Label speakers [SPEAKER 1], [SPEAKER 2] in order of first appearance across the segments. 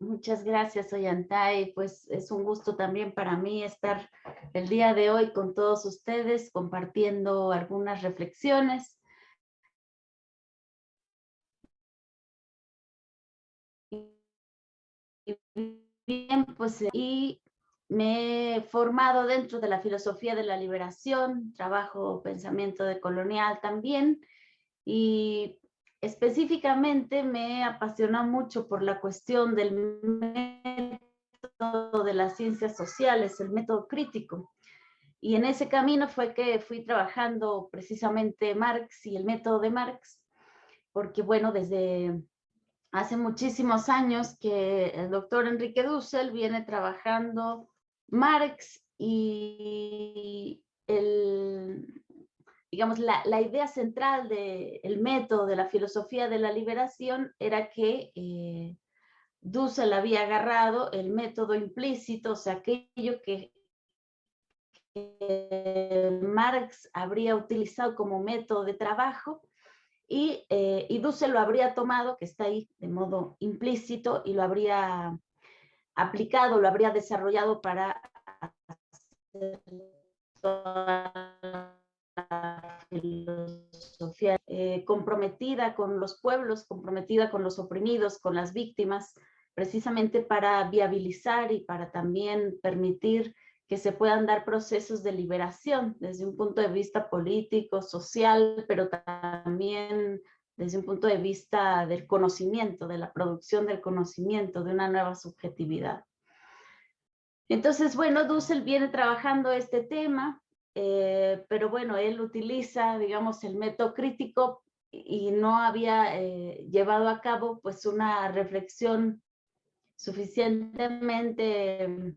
[SPEAKER 1] Muchas gracias, Ollantay. Pues es un gusto también para mí estar el día de hoy con todos ustedes compartiendo algunas reflexiones. Bien, pues y me he formado dentro de la filosofía de la liberación, trabajo pensamiento decolonial también y específicamente me apasiona mucho por la cuestión del método de las ciencias sociales, el método crítico. Y en ese camino fue que fui trabajando precisamente Marx y el método de Marx, porque bueno, desde hace muchísimos años que el doctor Enrique Dussel viene trabajando Marx y el, digamos, la, la idea central del método de la filosofía de la liberación era que eh, Dussel había agarrado el método implícito, o sea, aquello que, Marx habría utilizado como método de trabajo, y, eh, y Dussel lo habría tomado, que está ahí de modo implícito, y lo habría aplicado, lo habría desarrollado para eh, comprometida con los pueblos, comprometida con los oprimidos, con las víctimas, precisamente para viabilizar y para también permitir que se puedan dar procesos de liberación desde un punto de vista político, social, pero también desde un punto de vista del conocimiento, de la producción del conocimiento, de una nueva subjetividad. Entonces, bueno, Dussel viene trabajando este tema, eh, pero bueno, él utiliza, digamos, el método crítico y no había eh, llevado a cabo pues una reflexión suficientemente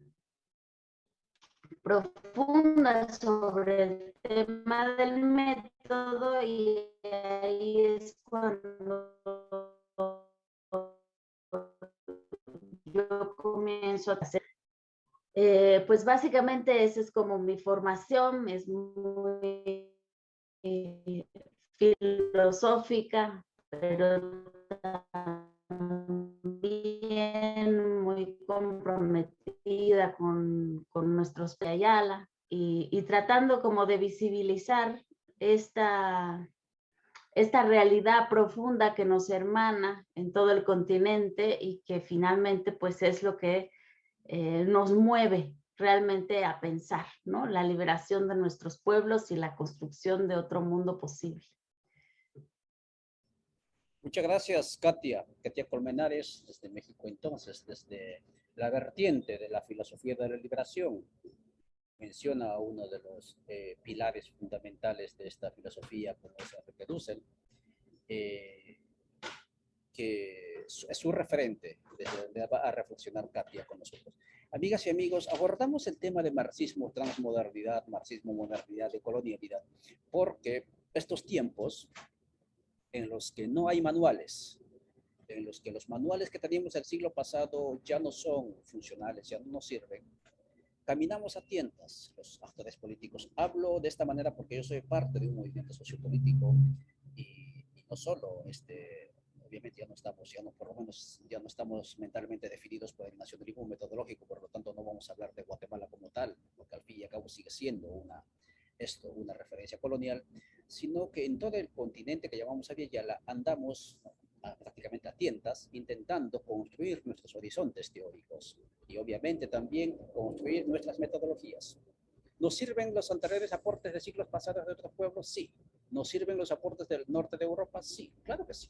[SPEAKER 1] profunda sobre el tema del método y ahí es cuando yo comienzo a hacer. Eh, pues básicamente esa es como mi formación, es muy filosófica, pero también muy comprometida con, con nuestros Ayala y, y, tratando como de visibilizar esta, esta realidad profunda que nos hermana en todo el continente y que finalmente pues es lo que eh, nos mueve realmente a pensar, ¿no? La liberación de nuestros pueblos y la construcción de otro mundo posible.
[SPEAKER 2] Muchas gracias, Katia. Katia Colmenares, desde México entonces, desde la vertiente de la filosofía de la liberación. Menciona uno de los eh, pilares fundamentales de esta filosofía, como Enrique Dussel, eh, que es su referente, desde donde va a reflexionar Katia con nosotros. Amigas y amigos, abordamos el tema de marxismo, transmodernidad, marxismo, modernidad, de colonialidad, porque estos tiempos en los que no hay manuales, en los que los manuales que teníamos el siglo pasado ya no son funcionales, ya no nos sirven, caminamos a tientas los actores políticos. Hablo de esta manera porque yo soy parte de un movimiento sociopolítico y, y no solo, este, obviamente ya no estamos, ya no, por lo menos ya no estamos mentalmente definidos por el nacionalismo metodológico, por lo tanto no vamos a hablar de Guatemala como tal, porque al fin y al cabo sigue siendo una, esto, una referencia colonial, sino que en todo el continente que llamamos Aviala andamos prácticamente a tientas intentando construir nuestros horizontes teóricos y obviamente también construir nuestras metodologías. ¿Nos sirven los anteriores aportes de siglos pasados de otros pueblos? Sí. ¿Nos sirven los aportes del norte de Europa? Sí, claro que sí.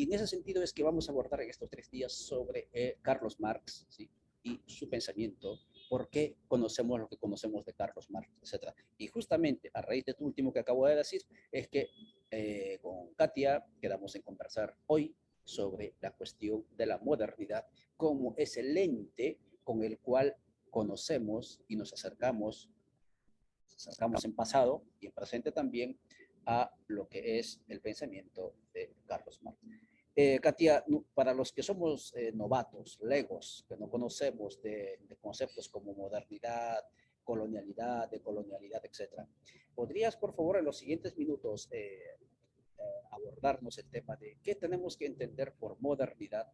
[SPEAKER 2] Y en ese sentido es que vamos a abordar en estos tres días sobre eh, Carlos Marx ¿sí? y su pensamiento por qué conocemos lo que conocemos de Carlos Marx, etc. Y justamente a raíz de tu último que acabo de decir, es que eh, con Katia quedamos en conversar hoy sobre la cuestión de la modernidad como ese lente con el cual conocemos y nos acercamos, nos acercamos en pasado y en presente también a lo que es el pensamiento de Carlos Marx. Eh, Katia, para los que somos eh, novatos, legos, que no conocemos de, conceptos como modernidad, colonialidad, decolonialidad, etc. ¿Podrías, por favor, en los siguientes minutos eh, abordarnos el tema de qué tenemos que entender por modernidad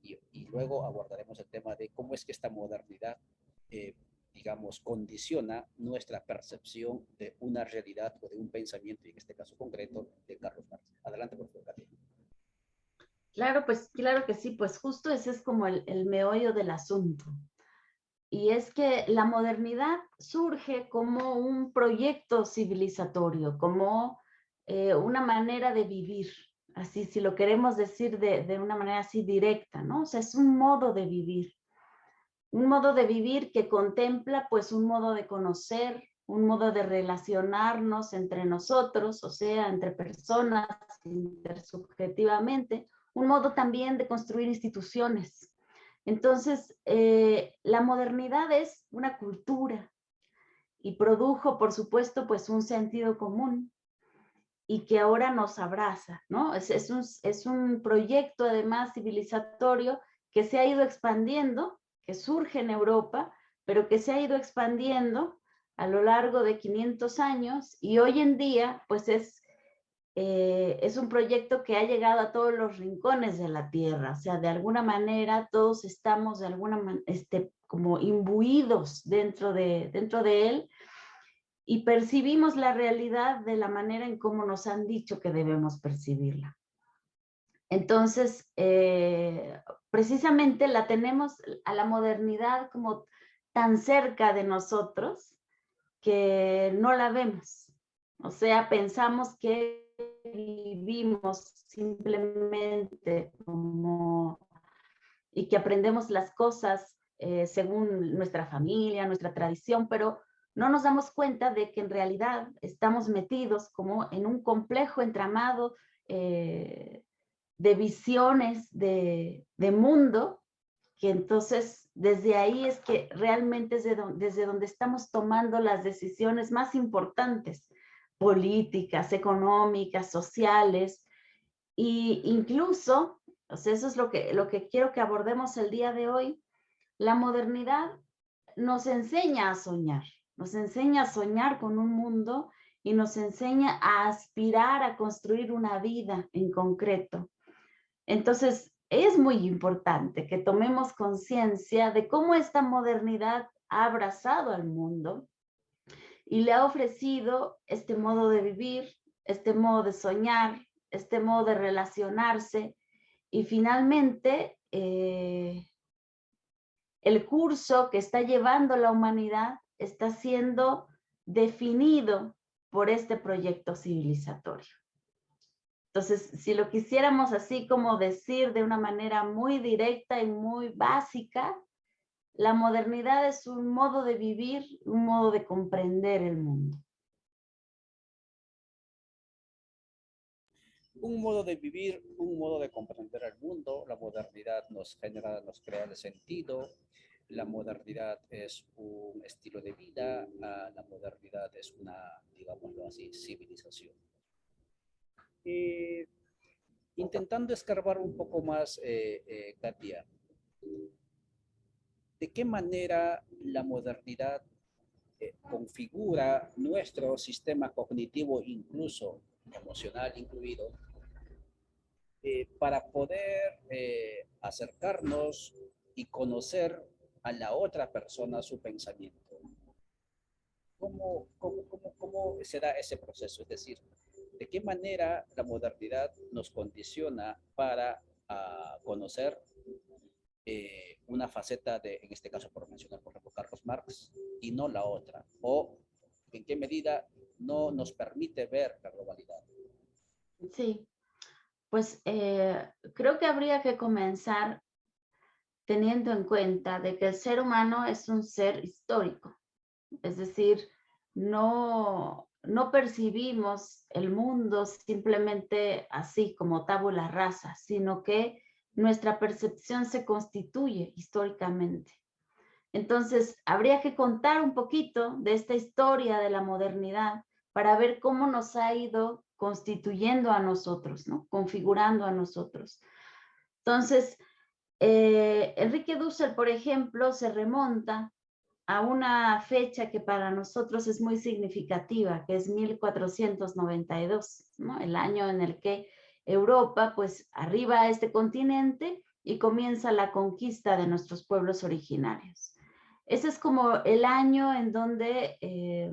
[SPEAKER 2] y, luego abordaremos el tema de cómo es que esta modernidad, eh, digamos, condiciona nuestra percepción de una realidad o de un pensamiento, y en este caso concreto, de Carlos Marx. Adelante, por favor, Katia.
[SPEAKER 1] Claro, pues claro que sí, pues justo ese es como el, el meollo del asunto. Y es que la modernidad surge como un proyecto civilizatorio, como eh, una manera de vivir, así si lo queremos decir de, de, una manera así directa, ¿no? O sea, es un modo de vivir, un modo de vivir que contempla pues un modo de conocer, un modo de relacionarnos entre nosotros, o sea, entre personas, intersubjetivamente, un modo también de construir instituciones. Entonces, eh, la modernidad es una cultura y produjo, por supuesto, pues un sentido común, y que ahora nos abraza, ¿no? Es, es, un, es un proyecto además civilizatorio que se ha ido expandiendo, que surge en Europa, pero que se ha ido expandiendo a lo largo de 500 años y hoy en día pues es, eh, es un proyecto que ha llegado a todos los rincones de la tierra, o sea, de alguna manera todos estamos de alguna este, como imbuidos dentro de, dentro de él y percibimos la realidad de la manera en cómo nos han dicho que debemos percibirla. Entonces, eh, precisamente la tenemos a la modernidad como tan cerca de nosotros que no la vemos. O sea, pensamos que vivimos simplemente como y que aprendemos las cosas eh, según nuestra familia, nuestra tradición, pero no nos damos cuenta de que en realidad estamos metidos como en un complejo entramado eh, de visiones de, mundo, que entonces desde ahí es que realmente es desde donde estamos tomando las decisiones más importantes, políticas, económicas, sociales, e incluso, sea, eso es lo que, lo que quiero que abordemos el día de hoy, la modernidad nos enseña a soñar nos enseña a soñar con un mundo y nos enseña a aspirar a construir una vida en concreto. Entonces, es muy importante que tomemos conciencia de cómo esta modernidad ha abrazado al mundo y le ha ofrecido este modo de vivir, este modo de soñar, este modo de relacionarse y finalmente eh, el curso que está llevando la humanidad está siendo definido por este proyecto civilizatorio. Entonces, si lo quisiéramos así como decir de una manera muy directa y muy básica, la modernidad es un modo de vivir, un modo de comprender el mundo.
[SPEAKER 2] Un modo de vivir, un modo de comprender el mundo. La modernidad nos genera, nos crea el sentido, la modernidad es un estilo de vida, la modernidad es una, digámoslo así, civilización. Intentando escarbar un poco más, eh, eh, Katia, ¿de qué manera la modernidad configura nuestro sistema cognitivo, incluso emocional incluido, para poder acercarnos y conocer a la otra persona su pensamiento. ¿Cómo, cómo, cómo, cómo se da ese proceso? Es decir, ¿de qué manera la modernidad nos condiciona para uh, conocer eh, una faceta de, en este caso por mencionar por ejemplo Carlos Marx, y no la otra? ¿O en qué medida no nos permite ver la globalidad?
[SPEAKER 1] Sí, pues eh, creo que habría que comenzar teniendo en cuenta de que el ser humano es un ser histórico. Es decir, no, no percibimos el mundo simplemente así como tabula rasa, sino que nuestra percepción se constituye históricamente. Entonces, habría que contar un poquito de esta historia de la modernidad para ver cómo nos ha ido constituyendo a nosotros, ¿no? configurando a nosotros. Entonces, eh, Enrique Dussel, por ejemplo, se remonta a una fecha que para nosotros es muy significativa, que es 1492, ¿no? el año en el que Europa pues arriba a este continente y comienza la conquista de nuestros pueblos originarios. Ese es como el año en donde eh,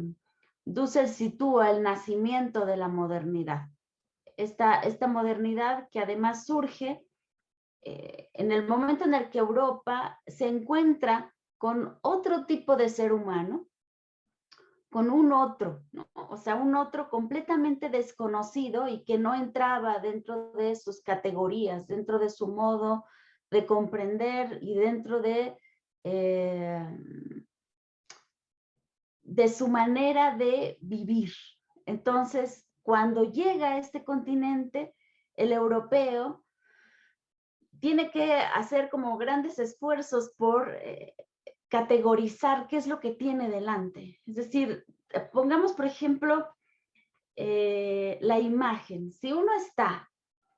[SPEAKER 1] Dussel sitúa el nacimiento de la modernidad. Esta, esta modernidad que además surge eh, en el momento en el que Europa se encuentra con otro tipo de ser humano, con un otro, o sea, un otro completamente desconocido y que no entraba dentro de sus categorías, dentro de su modo de comprender y dentro de, eh, de su manera de vivir. Entonces, cuando llega a este continente, el europeo tiene que hacer como grandes esfuerzos por eh, categorizar qué es lo que tiene delante. Es decir, pongamos por ejemplo eh, la imagen. Si uno está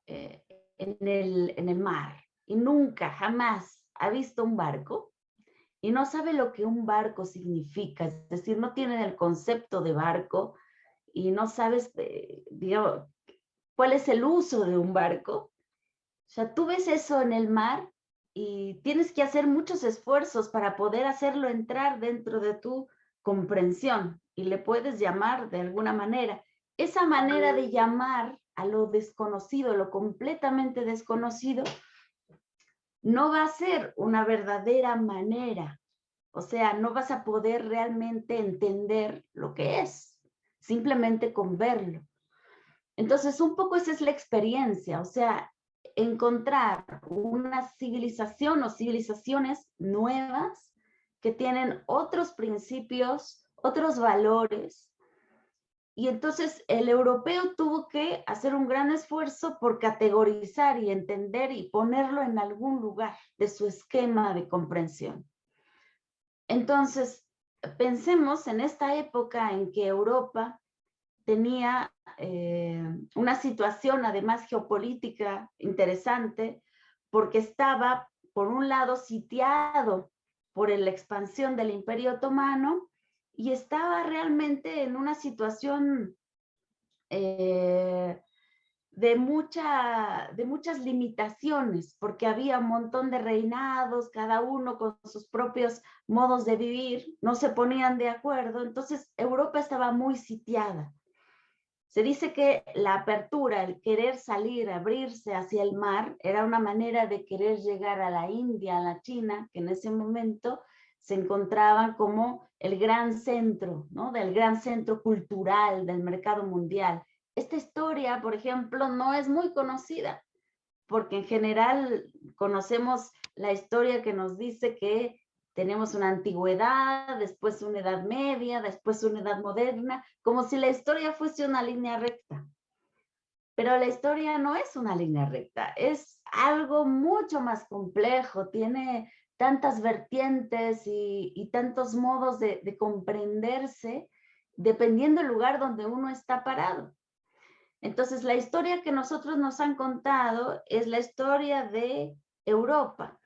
[SPEAKER 1] eh, en, el, en el mar y nunca, jamás ha visto un barco y no sabe lo que un barco significa, es decir, no tiene el concepto de barco y no sabes, digamos, cuál es el uso de un barco, o sea, tú ves eso en el mar y tienes que hacer muchos esfuerzos para poder hacerlo entrar dentro de tu comprensión y le puedes llamar de alguna manera. Esa manera de llamar a lo desconocido, lo completamente desconocido, no va a ser una verdadera manera. O sea, no vas a poder realmente entender lo que es, simplemente con verlo. Entonces, un poco esa es la experiencia. O sea, encontrar una civilización o civilizaciones nuevas que tienen otros principios, otros valores. Y entonces el europeo tuvo que hacer un gran esfuerzo por categorizar y entender y ponerlo en algún lugar de su esquema de comprensión. Entonces, pensemos en esta época en que Europa tenía eh, una situación además geopolítica interesante porque estaba por un lado sitiado por la expansión del imperio otomano y estaba realmente en una situación eh, de, de muchas limitaciones, porque había un montón de reinados, cada uno con sus propios modos de vivir, no se ponían de acuerdo, entonces Europa estaba muy sitiada. Se dice que la apertura, el querer salir, abrirse hacia el mar, era una manera de querer llegar a la India, a la China, que en ese momento se encontraban como el gran centro, ¿no? Del gran centro cultural del mercado mundial. Esta historia, por ejemplo, no es muy conocida, porque en general conocemos la historia que nos dice que tenemos una antigüedad, después una edad media, después una edad moderna, como si la historia fuese una línea recta. Pero la historia no es una línea recta, es algo mucho más complejo, tiene tantas vertientes y, tantos modos de, de comprenderse dependiendo del lugar donde uno está parado. Entonces, la historia que nosotros nos han contado es la historia de Europa,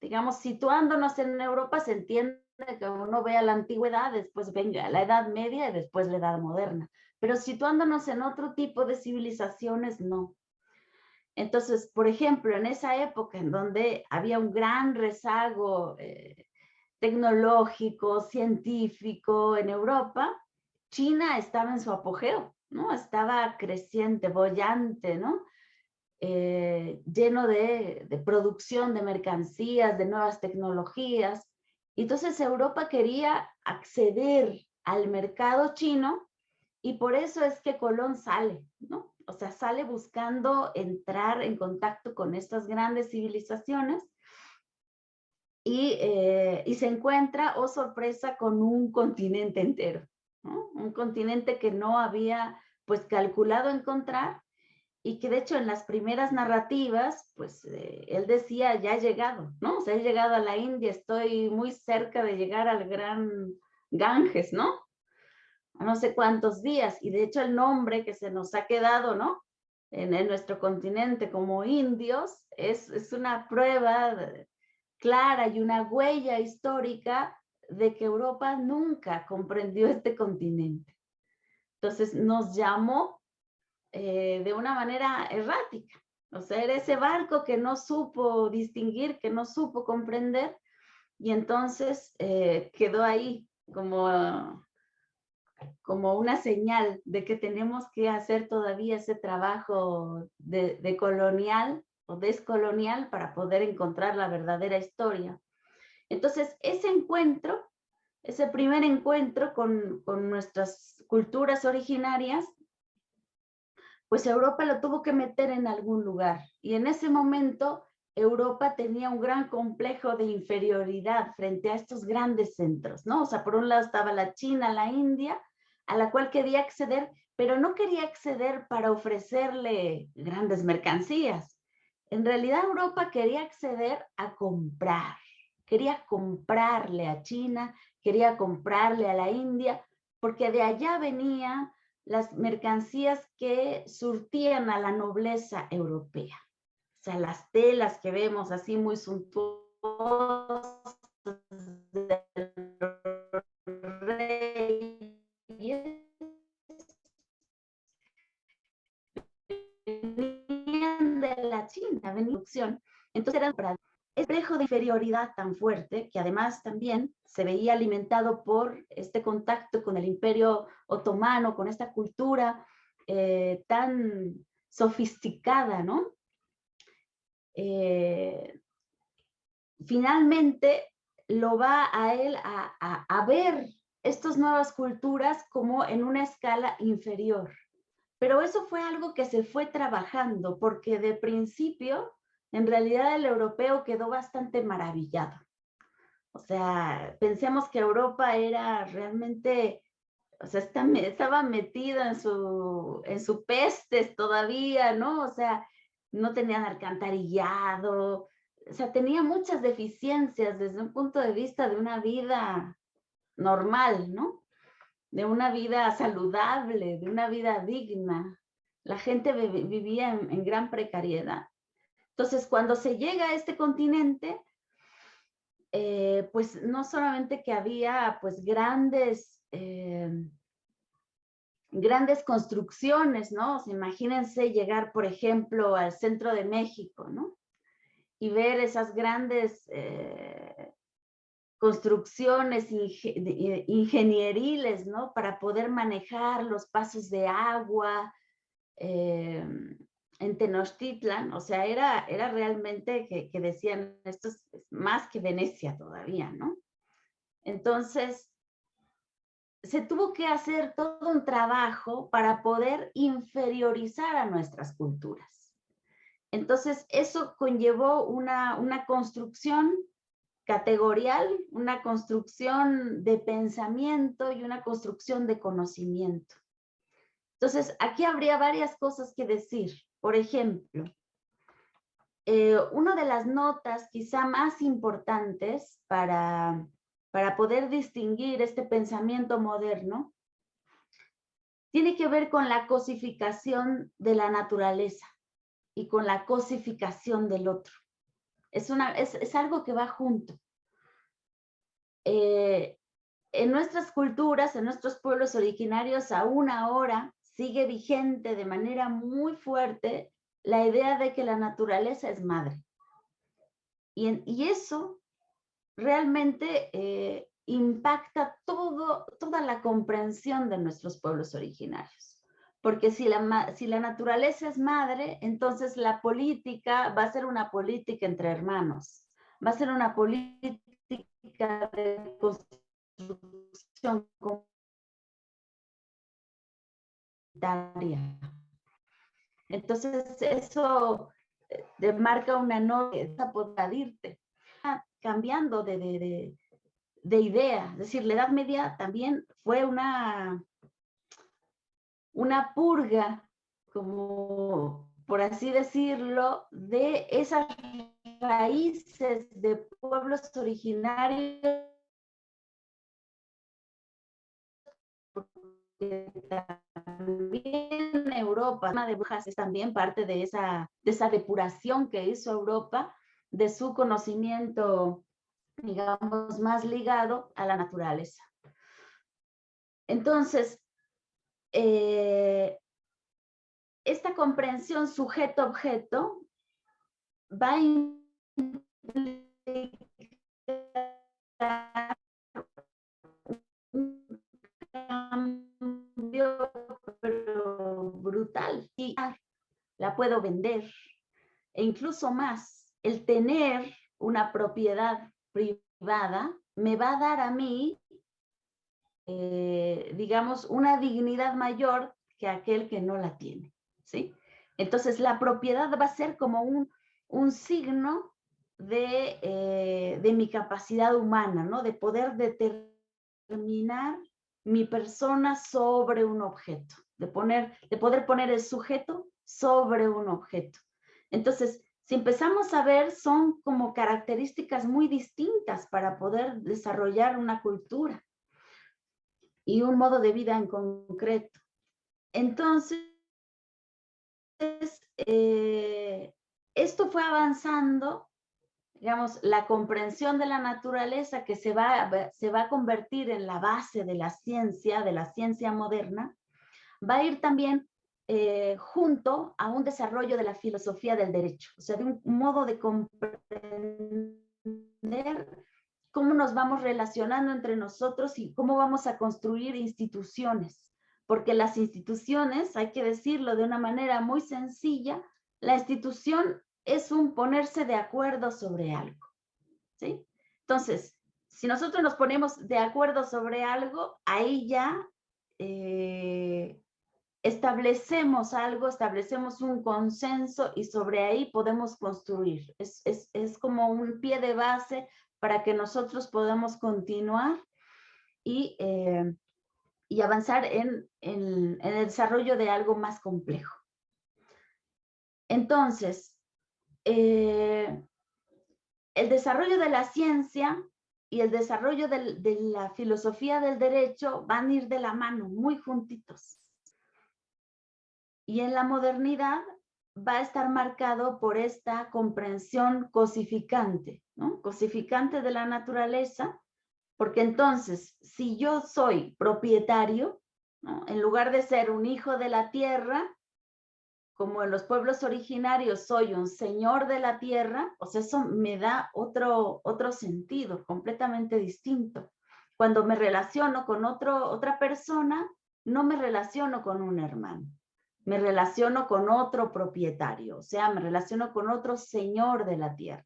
[SPEAKER 1] digamos, situándonos en Europa, se entiende que uno vea la antigüedad, después venga la Edad Media y después la Edad Moderna. Pero situándonos en otro tipo de civilizaciones, no. Entonces, por ejemplo, en esa época en donde había un gran rezago eh, tecnológico, científico en Europa, China estaba en su apogeo, ¿no? Estaba creciente, bollante, ¿no? Eh, lleno de, producción de mercancías, de nuevas tecnologías. Entonces Europa quería acceder al mercado chino y por eso es que Colón sale, ¿no? O sea, sale buscando entrar en contacto con estas grandes civilizaciones y, eh, se encuentra, oh sorpresa, con un continente entero, ¿no? Un continente que no había pues calculado encontrar y que de hecho en las primeras narrativas, pues eh, él decía, ya he llegado, ¿no? O sea, he llegado a la India, estoy muy cerca de llegar al gran Ganges, ¿no? A no sé cuántos días, y de hecho el nombre que se nos ha quedado, ¿no? En, nuestro continente como indios, es, es una prueba clara y una huella histórica de que Europa nunca comprendió este continente. Entonces nos llamó eh, de una manera errática. O sea, era ese barco que no supo distinguir, que no supo comprender, y entonces eh, quedó ahí como, como una señal de que tenemos que hacer todavía ese trabajo de, de colonial o descolonial para poder encontrar la verdadera historia. Entonces, ese encuentro, ese primer encuentro con, con nuestras culturas originarias, pues Europa lo tuvo que meter en algún lugar. Y en ese momento Europa tenía un gran complejo de inferioridad frente a estos grandes centros, ¿no? O sea, por un lado estaba la China, la India, a la cual quería acceder, pero no quería acceder para ofrecerle grandes mercancías. En realidad Europa quería acceder a comprar, quería comprarle a China, quería comprarle a la India, porque de allá venían las mercancías que surtían a la nobleza europea. O sea, las telas que vemos así muy suntuosas venían de la China, venían entonces eran de inferioridad tan fuerte que además también se veía alimentado por este contacto con el imperio otomano, con esta cultura eh, tan sofisticada, ¿no? Eh, finalmente lo va a él a, a ver estas nuevas culturas como en una escala inferior. Pero eso fue algo que se fue trabajando porque de principio en realidad el europeo quedó bastante maravillado. O sea, pensemos que Europa era realmente, o sea, estaba metida en su, en su pestes todavía, ¿no? O sea, no tenían alcantarillado, o sea, tenía muchas deficiencias desde un punto de vista de una vida normal, ¿no? De una vida saludable, de una vida digna. La gente vivía en gran precariedad. Entonces, cuando se llega a este continente, eh, pues no solamente que había pues grandes, eh, grandes construcciones, ¿no? imagínense llegar, por ejemplo, al centro de México, ¿no? Y ver esas grandes eh, construcciones ingenieriles, ¿no? Para poder manejar los pasos de agua, en Tenochtitlan, o sea, era, era realmente que, decían, esto es más que Venecia todavía, ¿no? Entonces, se tuvo que hacer todo un trabajo para poder inferiorizar a nuestras culturas. Entonces, eso conllevó una, una construcción categorial, una construcción de pensamiento y una construcción de conocimiento. Entonces, aquí habría varias cosas que decir. Por ejemplo, eh, una de las notas quizá más importantes para, para poder distinguir este pensamiento moderno tiene que ver con la cosificación de la naturaleza y con la cosificación del otro. Es, una, es, algo que va junto. Eh, en nuestras culturas, en nuestros pueblos originarios, aún ahora sigue vigente de manera muy fuerte la idea de que la naturaleza es madre. Y, eso realmente eh, impacta todo, toda la comprensión de nuestros pueblos originarios. Porque si la, si la naturaleza es madre, entonces la política va a ser una política entre hermanos, va a ser una política de construcción entonces, eso eh, marca una norma para irte, cambiando de, de, de, idea. Es decir, la Edad Media también fue una, una purga, como por así decirlo, de esas raíces de pueblos originarios también Europa, de brujas es también parte de esa, de esa depuración que hizo Europa de su conocimiento, digamos, más ligado a la naturaleza. Entonces, eh, esta comprensión sujeto-objeto va a la puedo vender. E incluso más, el tener una propiedad privada me va a dar a mí, eh, digamos, una dignidad mayor que aquel que no la tiene. ¿sí? Entonces, la propiedad va a ser como un, un signo de, eh, de, mi capacidad humana, ¿no? De poder determinar mi persona sobre un objeto, de, poner, de poder poner el sujeto sobre un objeto. Entonces, si empezamos a ver, son como características muy distintas para poder desarrollar una cultura y un modo de vida en concreto. Entonces, eh, esto fue avanzando, digamos, la comprensión de la naturaleza que se va, se va a convertir en la base de la ciencia, de la ciencia moderna, va a ir también eh, junto a un desarrollo de la filosofía del derecho, o sea, de un modo de comprender cómo nos vamos relacionando entre nosotros y cómo vamos a construir instituciones porque las instituciones, hay que decirlo de una manera muy sencilla, la institución es un ponerse de acuerdo sobre algo, ¿sí? Entonces, si nosotros nos ponemos de acuerdo sobre algo, ahí ya eh, establecemos algo, establecemos un consenso y sobre ahí podemos construir. Es, como un pie de base para que nosotros podamos continuar y eh, y avanzar en, el desarrollo de algo más complejo. Entonces, eh, el desarrollo de la ciencia y el desarrollo de la filosofía del derecho van a ir de la mano, muy juntitos. Y en la modernidad va a estar marcado por esta comprensión cosificante, cosificante de la naturaleza, porque entonces, si yo soy propietario, en lugar de ser un hijo de la tierra, como en los pueblos originarios soy un señor de la tierra, pues eso me da otro, otro sentido completamente distinto. Cuando me relaciono con otro, otra persona, no me relaciono con un hermano, me relaciono con otro propietario, o sea, me relaciono con otro señor de la tierra.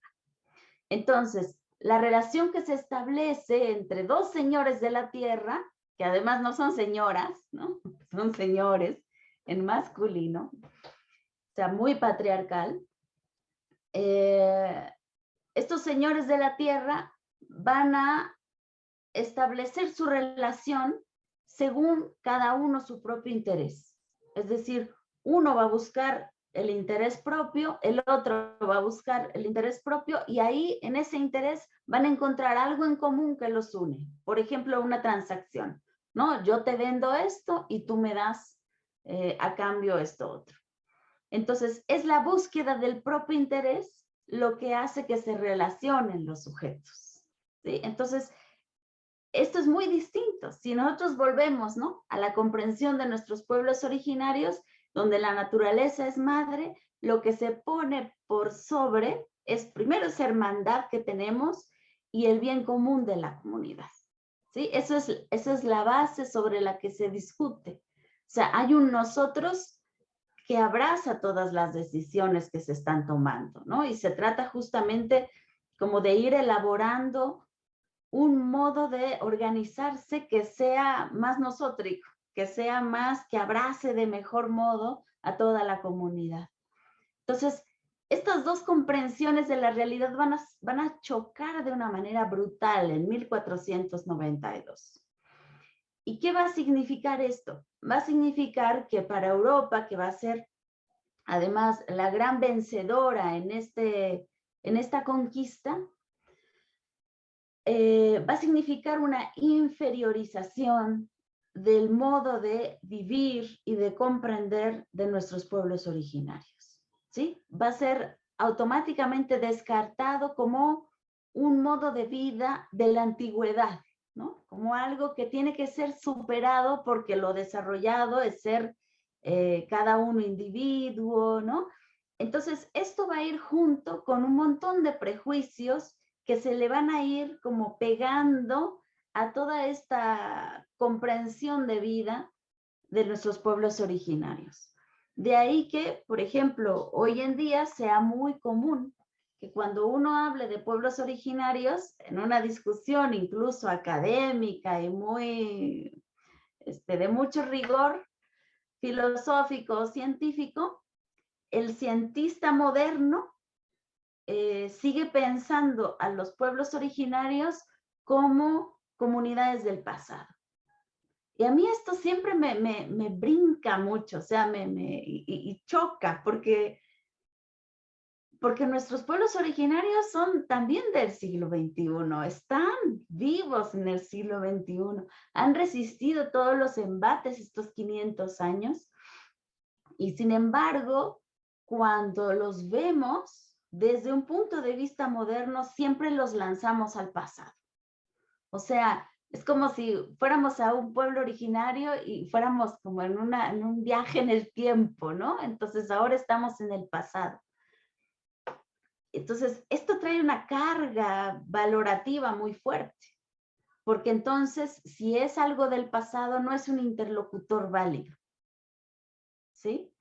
[SPEAKER 1] Entonces, la relación que se establece entre dos señores de la tierra, que además no son señoras, ¿no? Son señores en masculino, o sea, muy patriarcal. Eh, estos señores de la tierra van a establecer su relación según cada uno su propio interés. Es decir, uno va a buscar el interés propio, el otro va a buscar el interés propio y ahí en ese interés van a encontrar algo en común que los une. Por ejemplo, una transacción, ¿no? Yo te vendo esto y tú me das eh, a cambio esto otro. Entonces, es la búsqueda del propio interés lo que hace que se relacionen los sujetos. Entonces, esto es muy distinto. Si nosotros volvemos ¿no? a la comprensión de nuestros pueblos originarios, donde la naturaleza es madre, lo que se pone por sobre es primero esa hermandad que tenemos y el bien común de la comunidad. ¿Sí? Eso es, esa es la base sobre la que se discute. O sea, hay un nosotros que abraza todas las decisiones que se están tomando, ¿no? Y se trata justamente como de ir elaborando un modo de organizarse que sea más nosótrico, que sea más, que abrace de mejor modo a toda la comunidad. Entonces, estas dos comprensiones de la realidad van a, van a chocar de una manera brutal en 1492. ¿Y qué va a significar esto? Va a significar que para Europa, que va a ser además la gran vencedora en, este, en esta conquista, eh, va a significar una inferiorización del modo de vivir y de comprender de nuestros pueblos originarios. ¿sí? Va a ser automáticamente descartado como un modo de vida de la antigüedad, ¿no? como algo que tiene que ser superado porque lo desarrollado es ser eh, cada uno individuo, ¿no? Entonces, esto va a ir junto con un montón de prejuicios que se le van a ir como pegando a toda esta comprensión de vida de nuestros pueblos originarios. De ahí que, por ejemplo, hoy en día sea muy común que cuando uno hable de pueblos originarios, en una discusión incluso académica y muy, este, de mucho rigor filosófico o científico, el cientista moderno eh, sigue pensando a los pueblos originarios como comunidades del pasado. Y a mí esto siempre me, me, brinca mucho, o sea, me, me y, choca, porque, porque nuestros pueblos originarios son también del siglo XXI, están vivos en el siglo XXI, han resistido todos los embates estos 500 años, y sin embargo, cuando los vemos desde un punto de vista moderno, siempre los lanzamos al pasado. O sea, es como si fuéramos a un pueblo originario y fuéramos como en, un viaje en el tiempo, ¿no? Entonces ahora estamos en el pasado. Entonces, esto trae una carga valorativa muy fuerte, porque entonces, si es algo del pasado, no es un interlocutor válido. ¿Sí?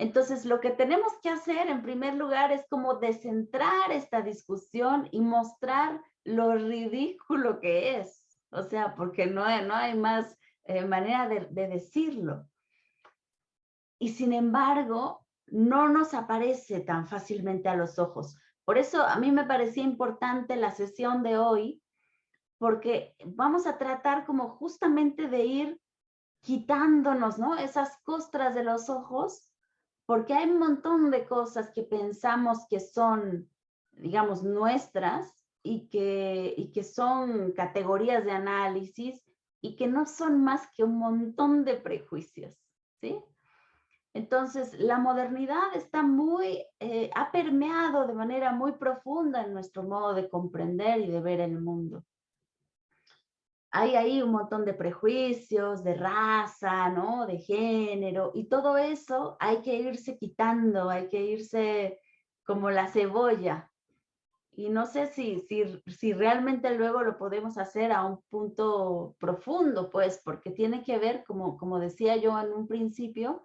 [SPEAKER 1] Entonces, lo que tenemos que hacer en primer lugar es como descentrar esta discusión y mostrar lo ridículo que es. O sea, porque no hay, no hay más eh, manera de, de decirlo. Y sin embargo, no nos aparece tan fácilmente a los ojos. Por eso a mí me parecía importante la sesión de hoy, porque vamos a tratar como justamente de ir quitándonos, ¿no? Esas costras de los ojos, porque hay un montón de cosas que pensamos que son, digamos, nuestras y que, y que son categorías de análisis y que no son más que un montón de prejuicios, ¿sí? Entonces, la modernidad está muy, eh, ha permeado de manera muy profunda en nuestro modo de comprender y de ver el mundo. Hay ahí un montón de prejuicios, de raza, ¿no? De género, y todo eso hay que irse quitando, hay que irse como la cebolla, y no sé si, si, si realmente luego lo podemos hacer a un punto profundo, pues, porque tiene que ver, como, como decía yo en un principio,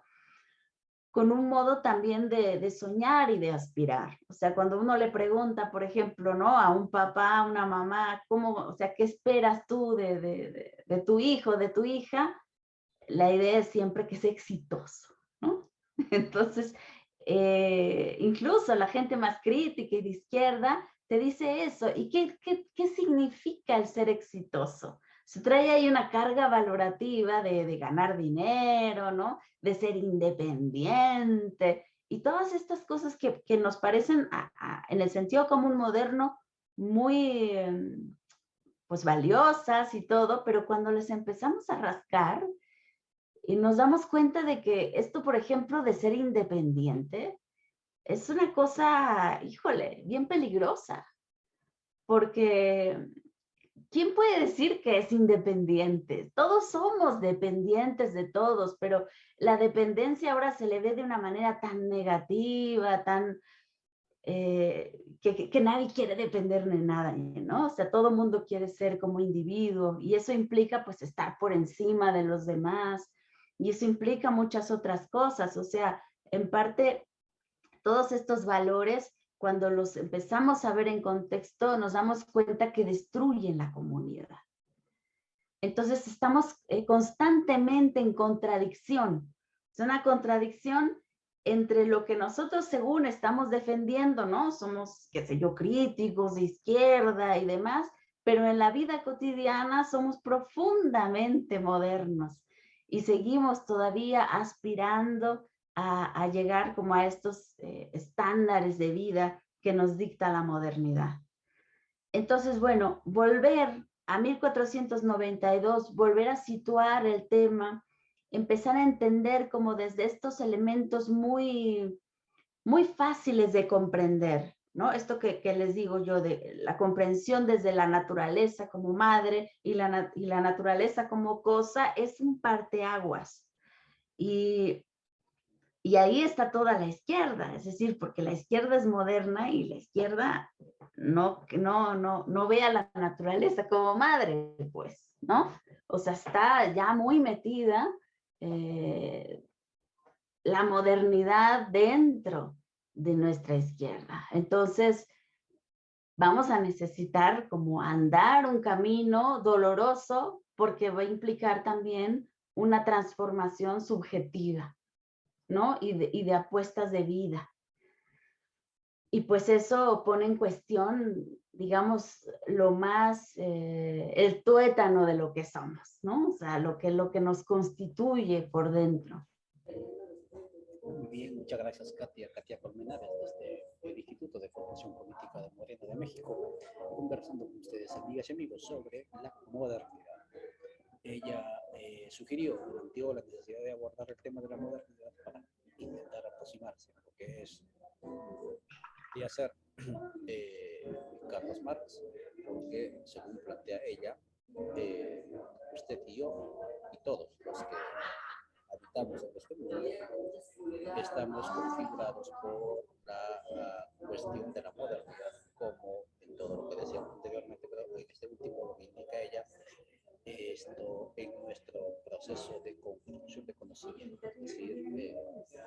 [SPEAKER 1] con un modo también de, soñar y de aspirar. O sea, cuando uno le pregunta, por ejemplo, ¿no? A un papá, a una mamá, ¿cómo, o sea, qué esperas tú de, tu hijo, de tu hija? La idea es siempre que sea exitoso. Entonces, eh, incluso la gente más crítica y de izquierda te dice eso. ¿Y qué, qué significa el ser exitoso? Se trae ahí una carga valorativa de, de ganar dinero, ¿no? De ser independiente y todas estas cosas que, que nos parecen en el sentido común moderno muy em, pues valiosas y todo, pero cuando les empezamos a rascar y nos damos cuenta de que esto, por ejemplo, de ser independiente, es una cosa, híjole, bien peligrosa, porque ¿quién puede decir que es independiente? Todos somos dependientes de todos, pero la dependencia ahora se le ve de una manera tan negativa, tan... Eh, que, que, nadie quiere depender de nada, ¿no? O sea, todo mundo quiere ser como individuo y eso implica pues estar por encima de los demás y eso implica muchas otras cosas, o sea, en parte todos estos valores, cuando los empezamos a ver en contexto, nos damos cuenta que destruyen la comunidad. Entonces estamos eh, constantemente en contradicción. Es una contradicción entre lo que nosotros según estamos defendiendo, ¿no? Somos, qué sé yo, críticos de izquierda y demás, pero en la vida cotidiana somos profundamente modernos y seguimos todavía aspirando a, llegar como a estos eh, estándares de vida que nos dicta la modernidad. Entonces, bueno, volver a 1492, volver a situar el tema, empezar a entender como desde estos elementos muy, muy fáciles de comprender, ¿no? Esto que, que, les digo yo, de la comprensión desde la naturaleza como madre y la, y la naturaleza como cosa, es un parteaguas. Y y ahí está toda la izquierda, es decir, porque la izquierda es moderna y la izquierda no, no, no, no ve a la naturaleza como madre, pues, ¿no? O sea, está ya muy metida eh, la modernidad dentro de nuestra izquierda. Entonces, vamos a necesitar como andar un camino doloroso porque va a implicar también una transformación subjetiva, ¿no? Y de, y de apuestas de vida. Y pues eso pone en cuestión, digamos, lo más, eh, el tuétano de lo que somos, ¿no? O sea, lo que, lo que nos constituye por dentro.
[SPEAKER 2] Muy bien, muchas gracias Katia, Katia Colmenares, desde el Instituto de Formación Política de Morena de México, conversando con ustedes, amigas y amigos, sobre la modernidad. Ella eh, sugirió, planteó la necesidad de abordar el tema de la modernidad para intentar aproximarse a lo que es y hacer eh, Carlos Marx, porque según plantea ella, eh, usted y yo y todos los que habitamos en este mundo estamos configurados por la, cuestión de la modernidad, como en todo lo que decíamos anteriormente, pero en este último lo indica ella, esto en nuestro proceso de construcción de conocimiento, es decir,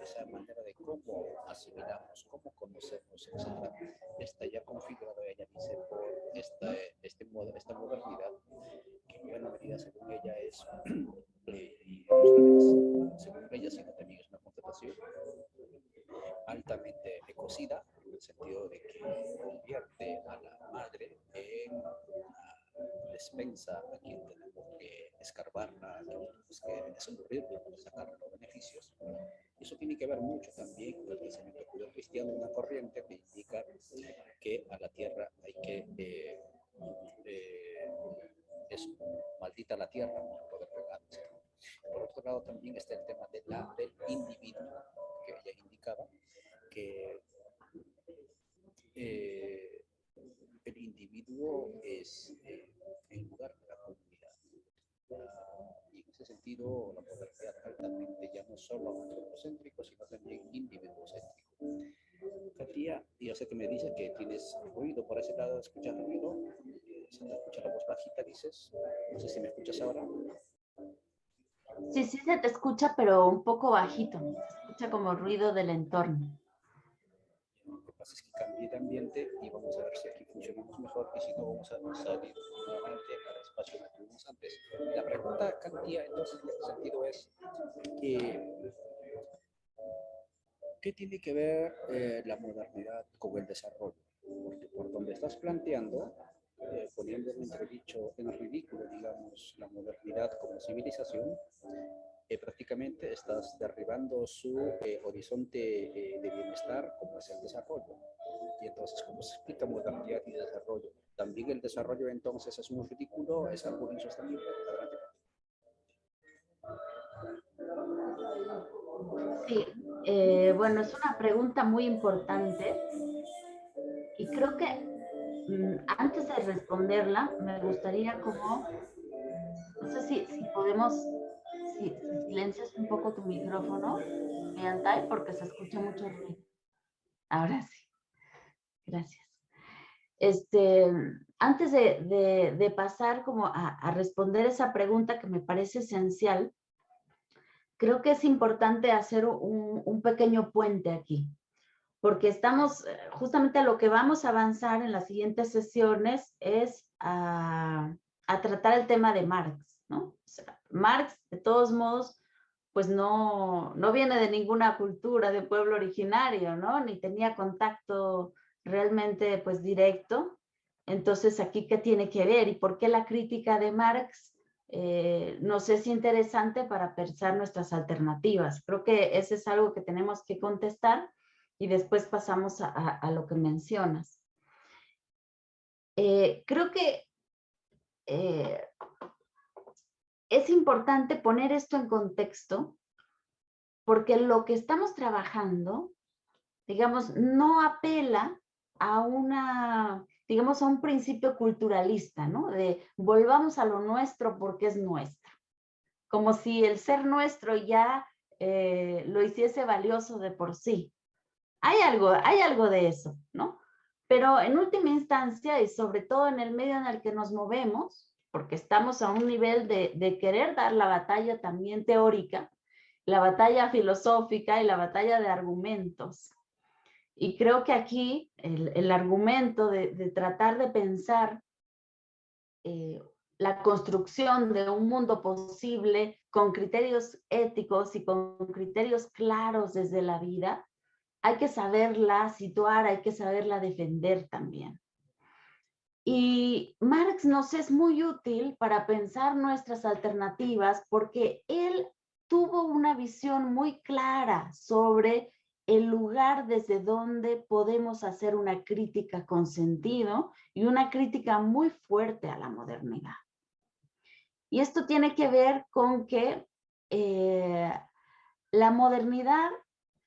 [SPEAKER 2] esa manera de cómo asimilamos, cómo conocemos, etc. Está ya configurado, ella dice, por esta, este, esta modernidad, que en buena medida, según ella, es, eh, según ella, sino también es una constatación altamente ecocida, en el sentido de que convierte a la madre en una despensa a quien escarbarla, que desenvolverla para sacar los beneficios. Eso tiene que ver mucho también con el pensamiento judío-cristiano, una corriente que indica que a la tierra hay que... Eh, eh, es maldita la tierra para poder pegarse. Por otro lado, también está el tema de la, del individuo, que ella indicaba, que eh, el individuo es eh, el lugar de la comunidad. y en ese sentido, la modernidad altamente ya no solo antropocéntrico, sino también individuocéntrico. Katia, yo sé que me dices que tienes ruido por ese lado, escuchas ruido, eh, se te escucha la voz bajita, dices, no sé si me escuchas ahora.
[SPEAKER 1] Sí, sí se te escucha, pero un poco bajito, se escucha como ruido del entorno
[SPEAKER 2] pasa es que cambié de ambiente y vamos a ver si aquí funcionamos mejor y si no vamos a Katia, entonces en ese sentido es, eh, ¿qué tiene que ver eh, la modernidad con el desarrollo? Porque por donde estás planteando, eh, poniendo en entredicho, en ridículo, digamos, la modernidad como civilización, eh, prácticamente estás derribando su eh, horizonte eh, de bienestar como es el desarrollo. Y entonces, ¿cómo se explica modernidad y desarrollo? También el desarrollo entonces es un ridículo, es algo insostenible.
[SPEAKER 1] Bueno, es una pregunta muy importante y creo que mm, antes de responderla me gustaría como, no sé si, si podemos si, silencias un poco tu micrófono, Miantai, porque se escucha mucho ruido. Ahora sí. Gracias. Este, antes de, pasar como a, responder esa pregunta que me parece esencial, creo que es importante hacer un, un pequeño puente aquí, porque estamos, eh, justamente a lo que vamos a avanzar en las siguientes sesiones es a, a tratar el tema de Marx, ¿no? Marx, de todos modos, pues no, no viene de ninguna cultura de pueblo originario, ¿no? Ni tenía contacto realmente pues directo. Entonces, ¿aquí qué tiene que ver? ¿Y por qué la crítica de Marx eh, nos es interesante para pensar nuestras alternativas? Creo que ese es algo que tenemos que contestar y después pasamos a, lo que mencionas. Eh, creo que eh, es importante poner esto en contexto porque lo que estamos trabajando, digamos, no apela a una, digamos, a un principio culturalista, ¿no? De volvamos a lo nuestro porque es nuestro. Como si el ser nuestro ya eh, lo hiciese valioso de por sí. Hay algo, hay algo de eso, ¿no? Pero en última instancia y sobre todo en el medio en el que nos movemos, porque estamos a un nivel de, de querer dar la batalla también teórica, la batalla filosófica y la batalla de argumentos. Y creo que aquí el, el argumento de, de, tratar de pensar eh, la construcción de un mundo posible con criterios éticos y con criterios claros desde la vida, hay que saberla situar, hay que saberla defender también. Y Marx nos es muy útil para pensar nuestras alternativas porque él tuvo una visión muy clara sobre el lugar desde donde podemos hacer una crítica con sentido y una crítica muy fuerte a la modernidad. Y esto tiene que ver con que eh, la modernidad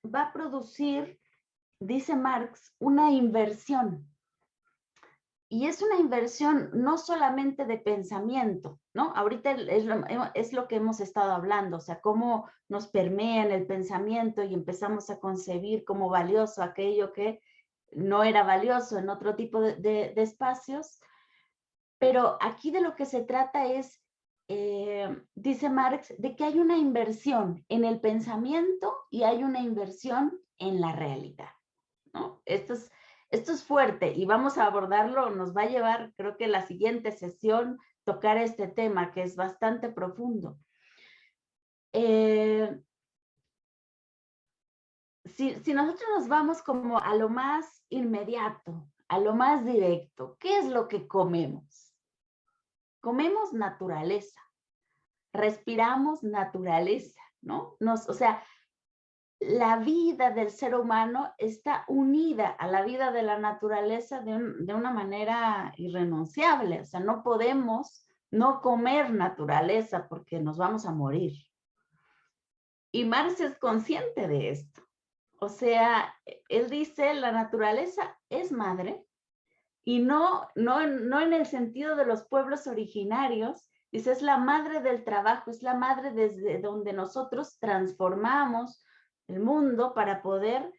[SPEAKER 1] va a producir, dice Marx, una inversión. Y es una inversión no solamente de pensamiento, ¿no? Ahorita es lo, es lo, que hemos estado hablando, o sea, cómo nos permea en el pensamiento y empezamos a concebir como valioso aquello que no era valioso en otro tipo de, de, de espacios. Pero aquí de lo que se trata es eh, dice Marx, de que hay una inversión en el pensamiento y hay una inversión en la realidad. ¿no? Esto, es, esto es fuerte y vamos a abordarlo, nos va a llevar, creo que la siguiente sesión, tocar este tema que es bastante profundo. Eh, si, si nosotros nos vamos como a lo más inmediato, a lo más directo, ¿qué es lo que comemos? comemos naturaleza, respiramos naturaleza, ¿no? Nos, o sea, la vida del ser humano está unida a la vida de la naturaleza de, de, una manera irrenunciable. O sea, no podemos no comer naturaleza porque nos vamos a morir. Y Marx es consciente de esto. O sea, él dice, la naturaleza es madre, y no, no, no en el sentido de los pueblos originarios, dice, es la madre del trabajo, es la madre desde donde nosotros transformamos el mundo para poder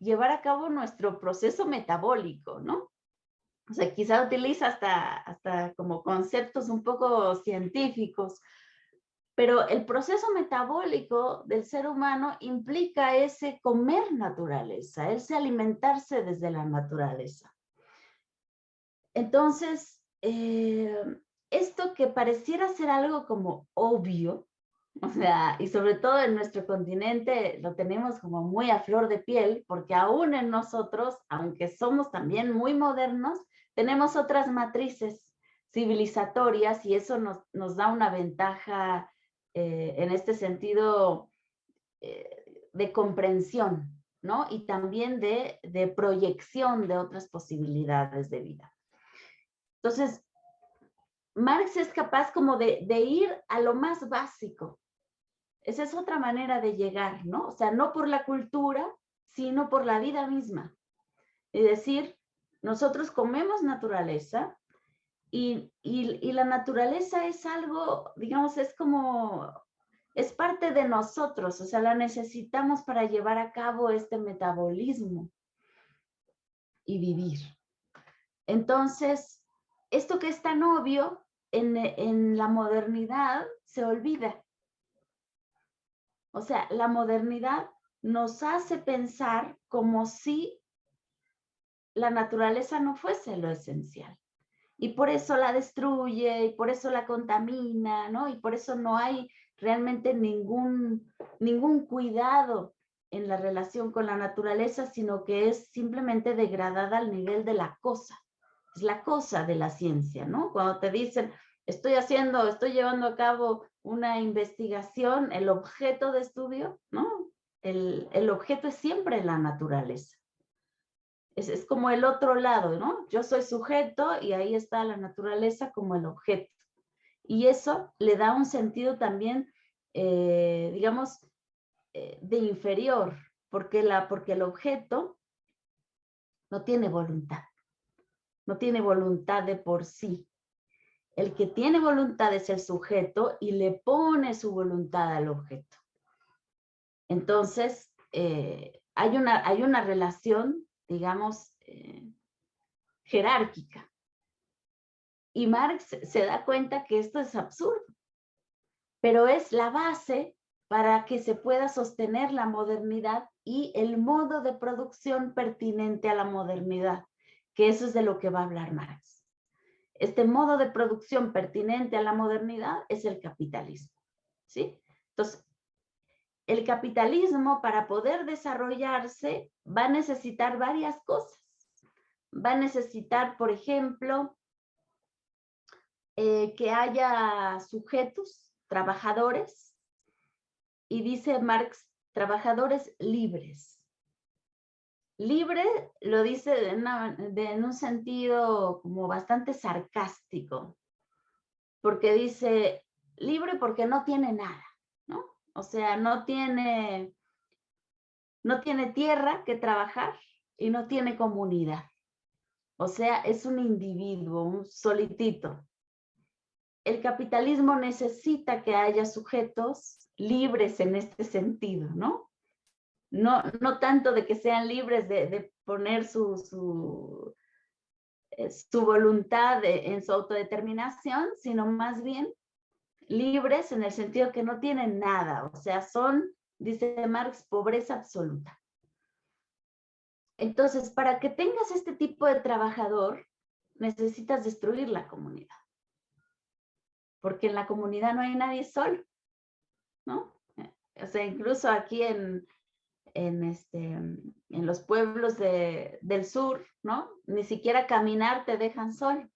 [SPEAKER 1] llevar a cabo nuestro proceso metabólico, ¿no? O sea, quizá utiliza hasta, hasta como conceptos un poco científicos, pero el proceso metabólico del ser humano implica ese comer naturaleza, ese alimentarse desde la naturaleza. Entonces, eh, esto que pareciera ser algo como obvio, o sea, y sobre todo en nuestro continente lo tenemos como muy a flor de piel, porque aún en nosotros, aunque somos también muy modernos, tenemos otras matrices civilizatorias y eso nos, nos da una ventaja eh, en este sentido eh, de comprensión, ¿no? Y también de, de proyección de otras posibilidades de vida. Entonces, Marx es capaz como de, de, ir a lo más básico. Esa es otra manera de llegar, ¿no? O sea, no por la cultura, sino por la vida misma. Es decir, nosotros comemos naturaleza y, y, y la naturaleza es algo, digamos, es como, es parte de nosotros, o sea, la necesitamos para llevar a cabo este metabolismo y vivir. Entonces, esto que es tan obvio en, en la modernidad se olvida. O sea, la modernidad nos hace pensar como si la naturaleza no fuese lo esencial. Y por eso la destruye, y por eso la contamina, ¿no? Y por eso no hay realmente ningún, ningún cuidado en la relación con la naturaleza, sino que es simplemente degradada al nivel de la cosa la cosa de la ciencia, ¿no? Cuando te dicen, estoy haciendo, estoy llevando a cabo una investigación, el objeto de estudio, ¿no? El, el objeto es siempre la naturaleza. Es, es, como el otro lado, ¿no? Yo soy sujeto y ahí está la naturaleza como el objeto. Y eso le da un sentido también, eh, digamos, eh, de inferior, porque, la, porque el objeto no tiene voluntad no tiene voluntad de por sí. El que tiene voluntad es el sujeto y le pone su voluntad al objeto. Entonces, eh, hay, una, hay una relación, digamos, eh, jerárquica. Y Marx se da cuenta que esto es absurdo, pero es la base para que se pueda sostener la modernidad y el modo de producción pertinente a la modernidad, que eso es de lo que va a hablar Marx. Este modo de producción pertinente a la modernidad es el capitalismo, ¿sí? Entonces, el capitalismo para poder desarrollarse va a necesitar varias cosas. Va a necesitar, por ejemplo, eh, que haya sujetos, trabajadores, y dice Marx, trabajadores libres. Libre lo dice en un sentido como bastante sarcástico, porque dice libre porque no tiene nada, ¿no? O sea, no tiene, no tiene tierra que trabajar y no tiene comunidad. O sea, es un individuo, un solitito. El capitalismo necesita que haya sujetos libres en este sentido, ¿no? No, no tanto de que sean libres de, poner su, su, eh, voluntad en su autodeterminación, sino más bien libres en el sentido que no tienen nada, o sea, son, dice Marx, pobreza absoluta. Entonces, para que tengas este tipo de trabajador, necesitas destruir la comunidad. Porque en la comunidad no hay nadie solo. ¿no? O sea, incluso aquí en, en, este, en los pueblos del sur, ¿no? Ni siquiera caminar te dejan sol.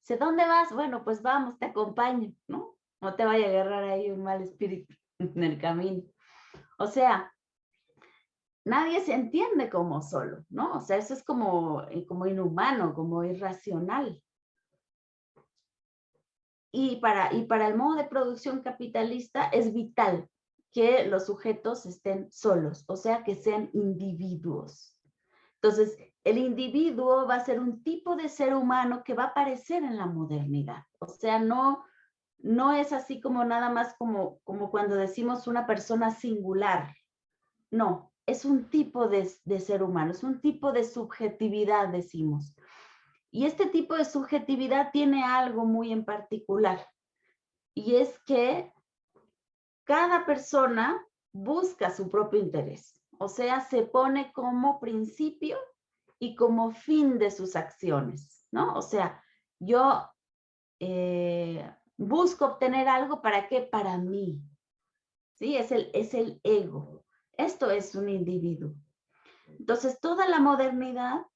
[SPEAKER 1] Dice, ¿dónde vas? Bueno, pues vamos, te acompaño, ¿no? No te vaya a agarrar ahí un mal espíritu en el camino. O sea, nadie se entiende como solo, ¿no? O sea, eso es como, eh, como inhumano, como irracional. Y para, y para el modo de producción capitalista es vital que los sujetos estén solos, o sea, que sean individuos. Entonces, el individuo va a ser un tipo de ser humano que va a aparecer en la modernidad. O sea, no, no es así como nada más como, como cuando decimos una persona singular. No, es un tipo de, de ser humano, es un tipo de subjetividad, decimos. Y este tipo de subjetividad tiene algo muy en particular. Y es que cada persona busca su propio interés. O sea, se pone como principio y como fin de sus acciones, ¿no? O sea, yo eh, busco obtener algo para qué? Para mí. ¿Sí? Es el, es el ego. Esto es un individuo. Entonces, toda la modernidad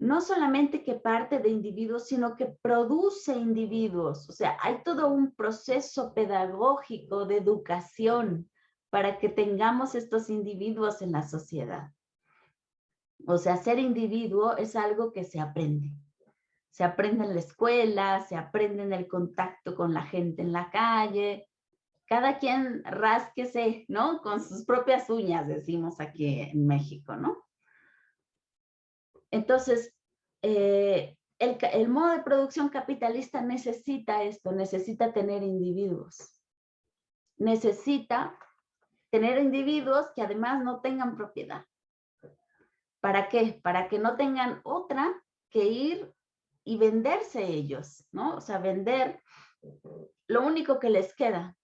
[SPEAKER 1] no solamente que parte de individuos, sino que produce individuos. O sea, hay todo un proceso pedagógico de educación para que tengamos estos individuos en la sociedad. O sea, ser individuo es algo que se aprende. Se aprende en la escuela, se aprende en el contacto con la gente en la calle. Cada quien rásquese, ¿no? Con sus propias uñas, decimos aquí en México, ¿no? Entonces, eh, el, modo de producción capitalista necesita esto, necesita tener individuos. Necesita tener individuos que además no tengan propiedad. ¿Para qué? Para que no tengan otra que ir y venderse ellos, ¿no? O sea, vender lo único que les queda.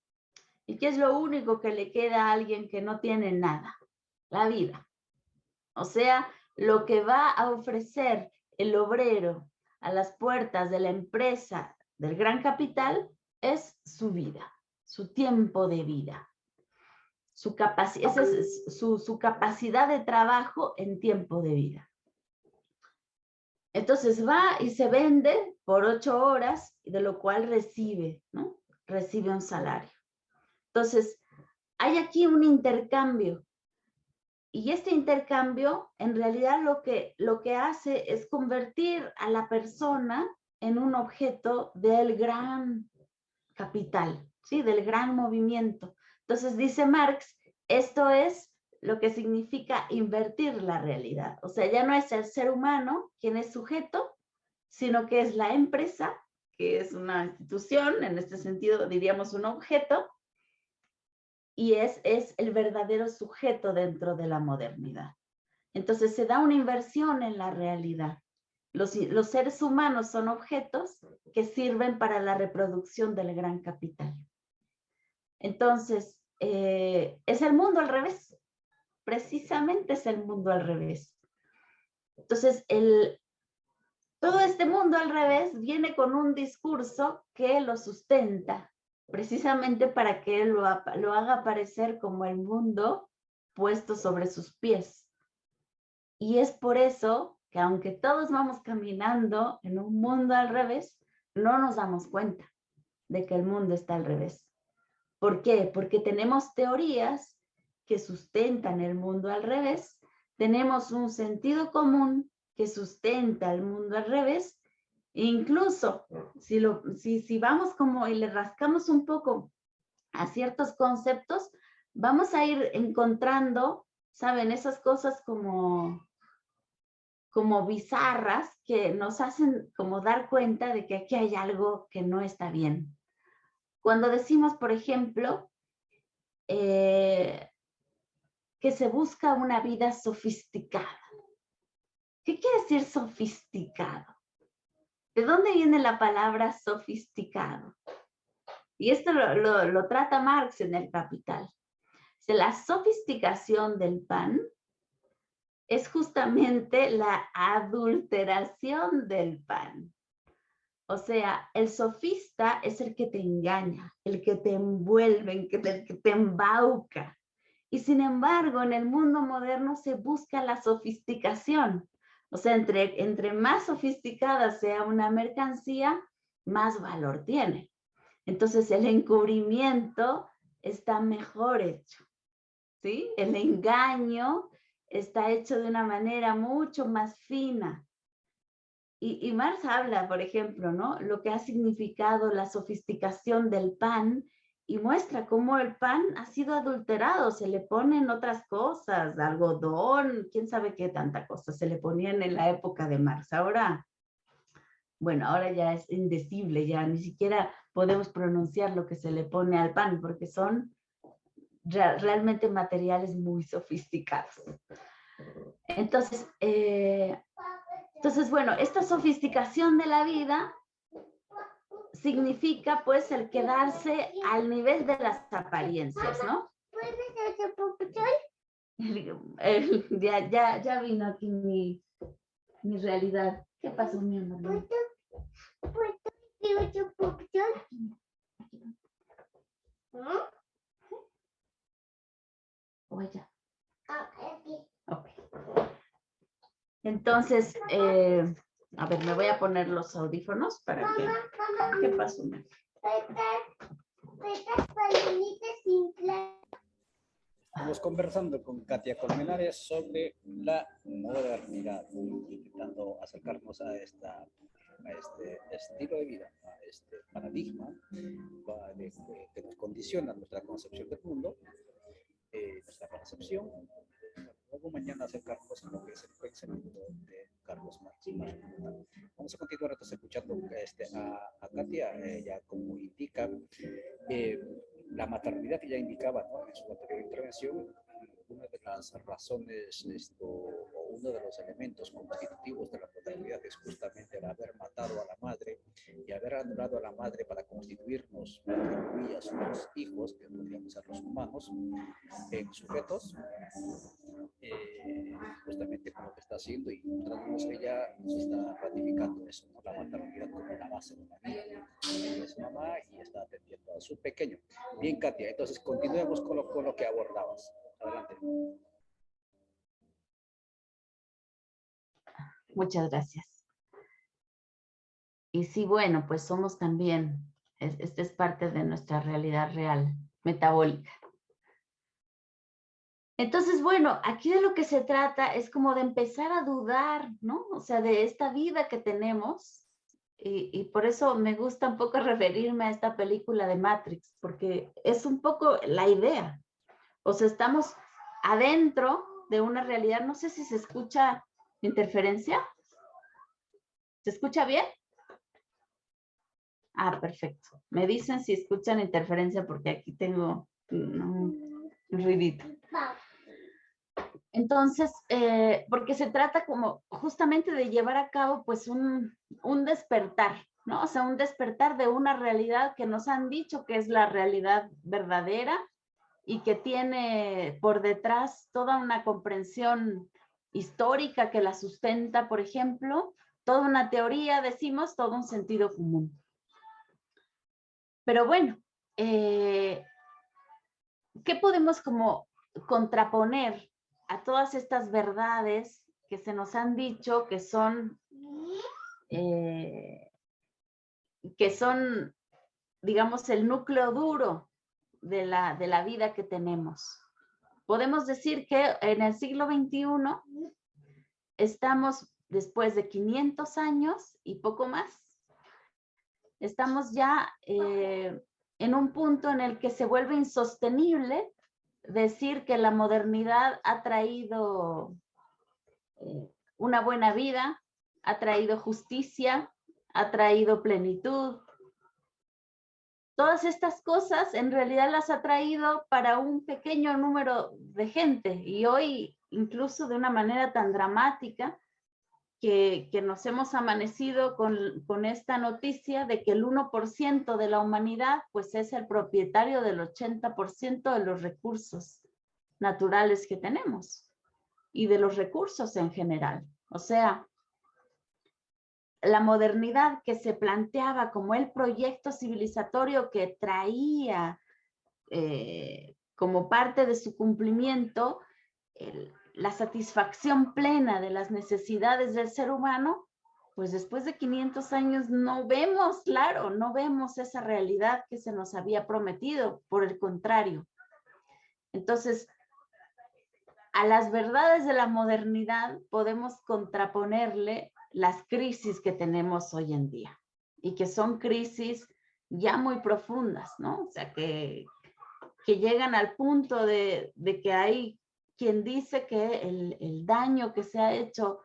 [SPEAKER 1] ¿Y qué es lo único que le queda a alguien que no tiene nada? La vida. O sea, lo que va a ofrecer el obrero a las puertas de la empresa del gran capital es su vida, su tiempo de vida. Su, esa es su, su capacidad de trabajo en tiempo de vida. Entonces va y se vende por ocho horas, de lo cual recibe, ¿no? Recibe un salario. Entonces, hay aquí un intercambio y este intercambio en realidad lo que, lo que hace es convertir a la persona en un objeto del gran capital, ¿sí? del gran movimiento. Entonces dice Marx, esto es lo que significa invertir la realidad. O sea, ya no es el ser humano quien es sujeto, sino que es la empresa, que es una institución, en este sentido diríamos un objeto, y es, es el verdadero sujeto dentro de la modernidad. Entonces se da una inversión en la realidad. Los, los seres humanos son objetos que sirven para la reproducción del gran capital. Entonces, eh, es el mundo al revés. Precisamente es el mundo al revés. Entonces, el, todo este mundo al revés viene con un discurso que lo sustenta, precisamente para que lo, lo haga parecer como el mundo puesto sobre sus pies. Y es por eso que aunque todos vamos caminando en un mundo al revés, no nos damos cuenta de que el mundo está al revés. ¿Por qué? Porque tenemos teorías que sustentan el mundo al revés, tenemos un sentido común que sustenta el mundo al revés, incluso si, lo, si, si vamos como y le rascamos un poco a ciertos conceptos, vamos a ir encontrando, ¿saben? Esas cosas como, como bizarras que nos hacen como dar cuenta de que aquí hay algo que no está bien. Cuando decimos, por ejemplo, eh, que se busca una vida sofisticada. ¿Qué quiere decir sofisticado? ¿De dónde viene la palabra sofisticado? Y esto lo, trata Marx en el Capital. La sofisticación del pan es justamente la adulteración del pan. O sea, el sofista es el que te engaña, el que te envuelve, el que te embauca. Y sin embargo, en el mundo moderno se busca la sofisticación. O sea, entre, entre más sofisticada sea una mercancía, más valor tiene. Entonces el encubrimiento está mejor hecho. ¿sí? El engaño está hecho de una manera mucho más fina. Y, y Marx habla, por ejemplo, ¿no? Lo que ha significado la sofisticación del pan y muestra cómo el pan ha sido adulterado, se le ponen otras cosas, algodón, quién sabe qué tanta cosa se le ponían en la época de Marx. Ahora, bueno, ahora ya es indecible, ya ni siquiera podemos pronunciar lo que se le pone al pan, porque son realmente materiales muy sofisticados. Entonces, eh, entonces, bueno, esta sofisticación de la vida significa pues el quedarse al nivel de las apariencias, ¿no? ya, ya, ya vino aquí mi, mi realidad. ¿Qué pasó, mi amor? Entonces, eh, a ver, me voy a poner los audífonos para que... ¿Qué pasó?
[SPEAKER 2] Estamos conversando con Katia Colmenares sobre la modernidad, intentando acercarnos a, esta, a este estilo de vida, a este paradigma que nos condiciona nuestra concepción del mundo, eh, nuestra percepción, luego mañana acercarnos a lo que es el pensamiento de Carlos Marx. Vamos a continuar entonces escuchando este, a, a Katia, ella como indica eh, la maternidad que ya indicaba ¿no? en su anterior intervención, una de las razones esto, o uno de los elementos constitutivos de la paternidad es justamente el haber matado a la madre y haber anulado a la madre para constituirnos, a sus hijos, que podríamos ser los humanos, en sujetos, eh, justamente con lo que está haciendo y encontramos que ella nos está ratificando eso, ¿no? la maternidad como la base de la vida. Es mamá y está atendiendo a su pequeño. Bien, Katia, entonces continuemos con lo, con lo que abordabas.
[SPEAKER 1] Muchas gracias. Y sí, bueno, pues somos también, esta es parte de nuestra realidad real, metabólica. Entonces, bueno, aquí de lo que se trata es como de empezar a dudar, ¿no? O sea, de esta vida que tenemos. Y, y, por eso me gusta un poco referirme a esta película de Matrix, porque es un poco la idea. O sea, estamos adentro de una realidad. No sé si se escucha interferencia. ¿Se escucha bien? Ah, perfecto. Me dicen si escuchan interferencia porque aquí tengo... ruidito. Entonces, eh, porque se trata como justamente de llevar a cabo pues un, un, despertar, ¿no? O sea, un despertar de una realidad que nos han dicho que es la realidad verdadera y que tiene por detrás toda una comprensión histórica que la sustenta, por ejemplo, toda una teoría, decimos, todo un sentido común. Pero bueno, eh, ¿qué podemos como contraponer a todas estas verdades que se nos han dicho que son, eh, que son, digamos, el núcleo duro de la, de la vida que tenemos? Podemos decir que en el siglo XXI estamos después de 500 años y poco más, estamos ya eh, en un punto en el que se vuelve insostenible decir que la modernidad ha traído eh, una buena vida, ha traído justicia, ha traído plenitud. Todas estas cosas en realidad las ha traído para un pequeño número de gente y hoy incluso de una manera tan dramática que, nos hemos amanecido con, con, esta noticia de que el 1% de la humanidad pues es el propietario del 80% de los recursos naturales que tenemos y de los recursos en general. O sea, la modernidad que se planteaba como el proyecto civilizatorio que traía eh, como parte de su cumplimiento la satisfacción plena de las necesidades del ser humano, pues después de 500 años no vemos, claro, no vemos esa realidad que se nos había prometido, por el contrario. Entonces, a las verdades de la modernidad podemos contraponerle las crisis que tenemos hoy en día y que son crisis ya muy profundas, ¿no? O sea, que, que llegan al punto de, de que hay quien dice que el, daño que se ha hecho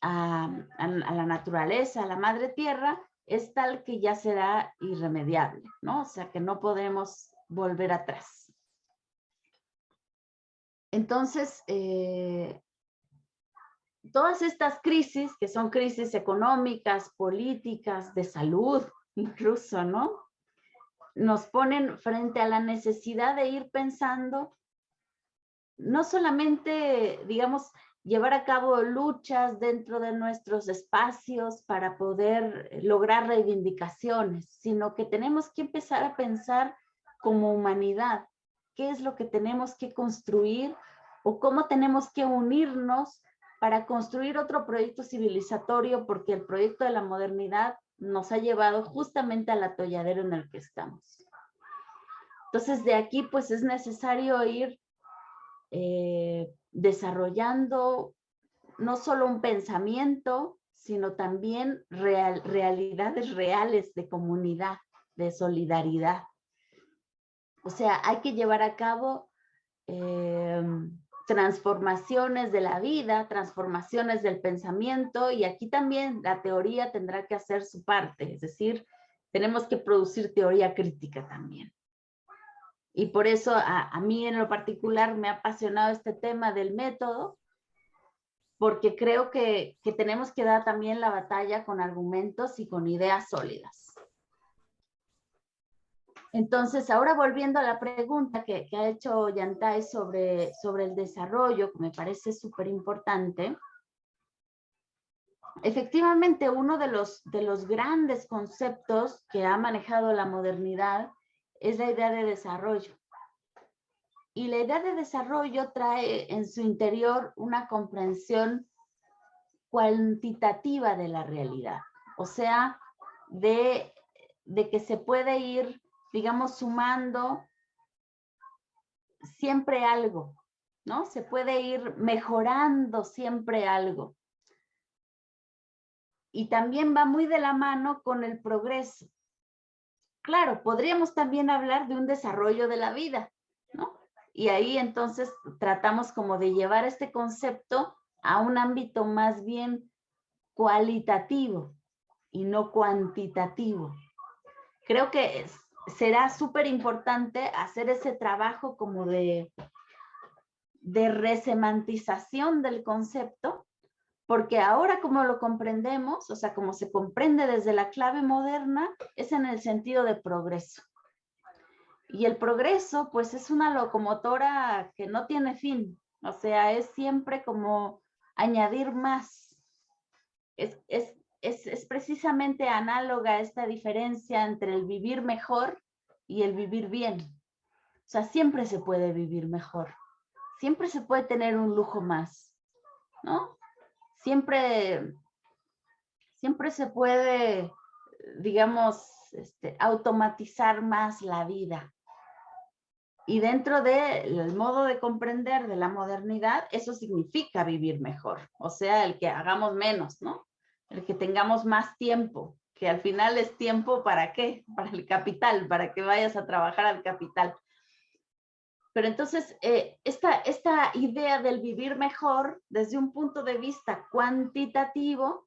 [SPEAKER 1] a, la naturaleza, a la madre tierra, es tal que ya será irremediable, ¿no? O sea, que no podemos volver atrás. Entonces, eh, todas estas crisis, que son crisis económicas, políticas, de salud, incluso, ¿no? Nos ponen frente a la necesidad de ir pensando no solamente, digamos, llevar a cabo luchas dentro de nuestros espacios para poder lograr reivindicaciones, sino que tenemos que empezar a pensar como humanidad, qué es lo que tenemos que construir o cómo tenemos que unirnos para construir otro proyecto civilizatorio, porque el proyecto de la modernidad nos ha llevado justamente al atolladero en el que estamos. Entonces, de aquí, pues es necesario ir eh, desarrollando no solo un pensamiento, sino también realidades reales de comunidad, de solidaridad. O sea, hay que llevar a cabo em, transformaciones de la vida, transformaciones del pensamiento y aquí también la teoría tendrá que hacer su parte, es decir, tenemos que producir teoría crítica también. Y por eso a, mí en lo particular me ha apasionado este tema del método, porque creo que, tenemos que dar también la batalla con argumentos y con ideas sólidas. Entonces, ahora volviendo a la pregunta que, ha hecho Yantai sobre, sobre el desarrollo, que me parece súper importante, efectivamente uno de los, de los grandes conceptos que ha manejado la modernidad es la idea de desarrollo. Y la idea de desarrollo trae en su interior una comprensión cuantitativa de la realidad, o sea, de, de que se puede ir, digamos, sumando siempre algo, ¿no? Se puede ir mejorando siempre algo. Y también va muy de la mano con el progreso. Claro, podríamos también hablar de un desarrollo de la vida, ¿no? Y ahí entonces tratamos como de llevar este concepto a un ámbito más bien cualitativo y no cuantitativo. Creo que será súper importante hacer ese trabajo como de, de resemantización del concepto, porque ahora como lo comprendemos, o sea, como se comprende desde la clave moderna, es en el sentido de progreso. Y el progreso, pues es una locomotora que no tiene fin, o sea, es siempre como añadir más. Es, es, es, es precisamente análoga esta diferencia entre el vivir mejor y el vivir bien. O sea, siempre se puede vivir mejor, siempre se puede tener un lujo más, ¿no? Siempre, siempre se puede, digamos, este, automatizar más la vida. Y dentro del modo de comprender de la modernidad, eso significa vivir mejor. O sea, el que hagamos menos, ¿no? El que tengamos más tiempo, que al final es tiempo para qué? Para el capital, para que vayas a trabajar al capital. Pero entonces, eh, esta, esta idea del vivir mejor desde un punto de vista cuantitativo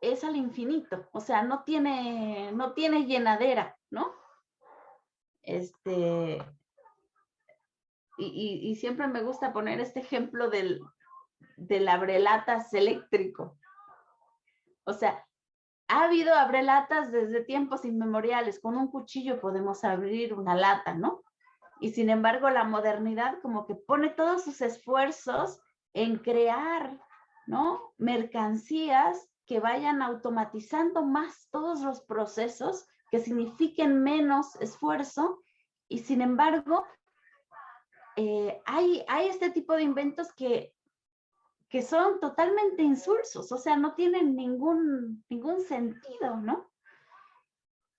[SPEAKER 1] es al infinito, o sea, no tiene, no tiene llenadera, ¿no? Este, y, siempre me gusta poner este ejemplo del, del abrelatas eléctrico. O sea, ha habido abrelatas desde tiempos inmemoriales. Con un cuchillo podemos abrir una lata, ¿no? Y sin embargo, la modernidad como que pone todos sus esfuerzos en crear, ¿no? Mercancías que vayan automatizando más todos los procesos, que signifiquen menos esfuerzo. Y sin embargo, eh, hay, hay este tipo de inventos que que son totalmente insulsos, o sea, no tienen ningún, ningún sentido, ¿no?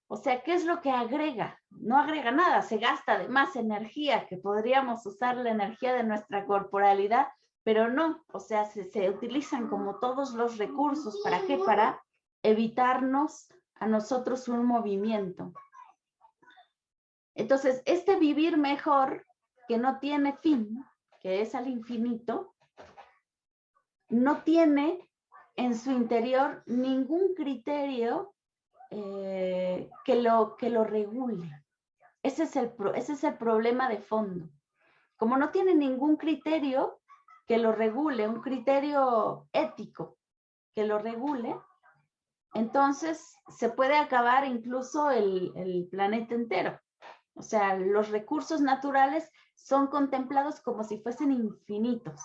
[SPEAKER 1] O sea, ¿qué es lo que agrega? No agrega nada, se gasta de más energía, que podríamos usar la energía de nuestra corporalidad, pero no, o sea, se, se utilizan como todos los recursos, ¿para qué? Para evitarnos a nosotros un movimiento. Entonces, este vivir mejor, que no tiene fin, que es al infinito, no tiene en su interior ningún criterio eh, que, lo, que lo regule. Ese es, el, ese es el problema de fondo. Como no tiene ningún criterio que lo regule, un criterio ético que lo regule, entonces se puede acabar incluso el, el planeta entero. O sea, los recursos naturales son contemplados como si fuesen infinitos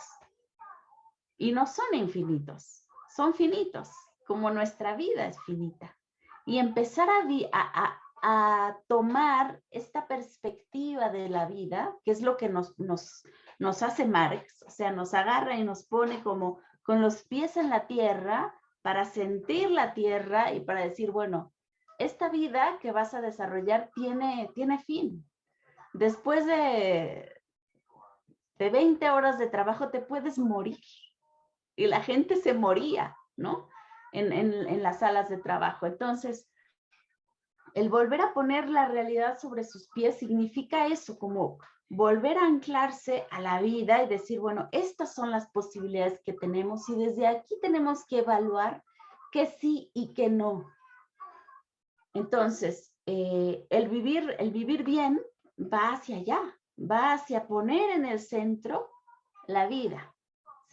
[SPEAKER 1] y no son infinitos, son finitos, como nuestra vida es finita. Y empezar a, tomar esta perspectiva de la vida, que es lo que nos, nos, nos hace Marx, o sea, nos agarra y nos pone como con los pies en la tierra para sentir la tierra y para decir, bueno, esta vida que vas a desarrollar tiene, tiene fin. Después de, de 20 horas de trabajo te puedes morir y la gente se moría, ¿no? En, en, las salas de trabajo. Entonces, el volver a poner la realidad sobre sus pies significa eso, como volver a anclarse a la vida y decir, bueno, estas son las posibilidades que tenemos y desde aquí tenemos que evaluar qué sí y qué no. Entonces, eh, el, vivir, el vivir bien va hacia allá, va hacia poner en el centro la vida.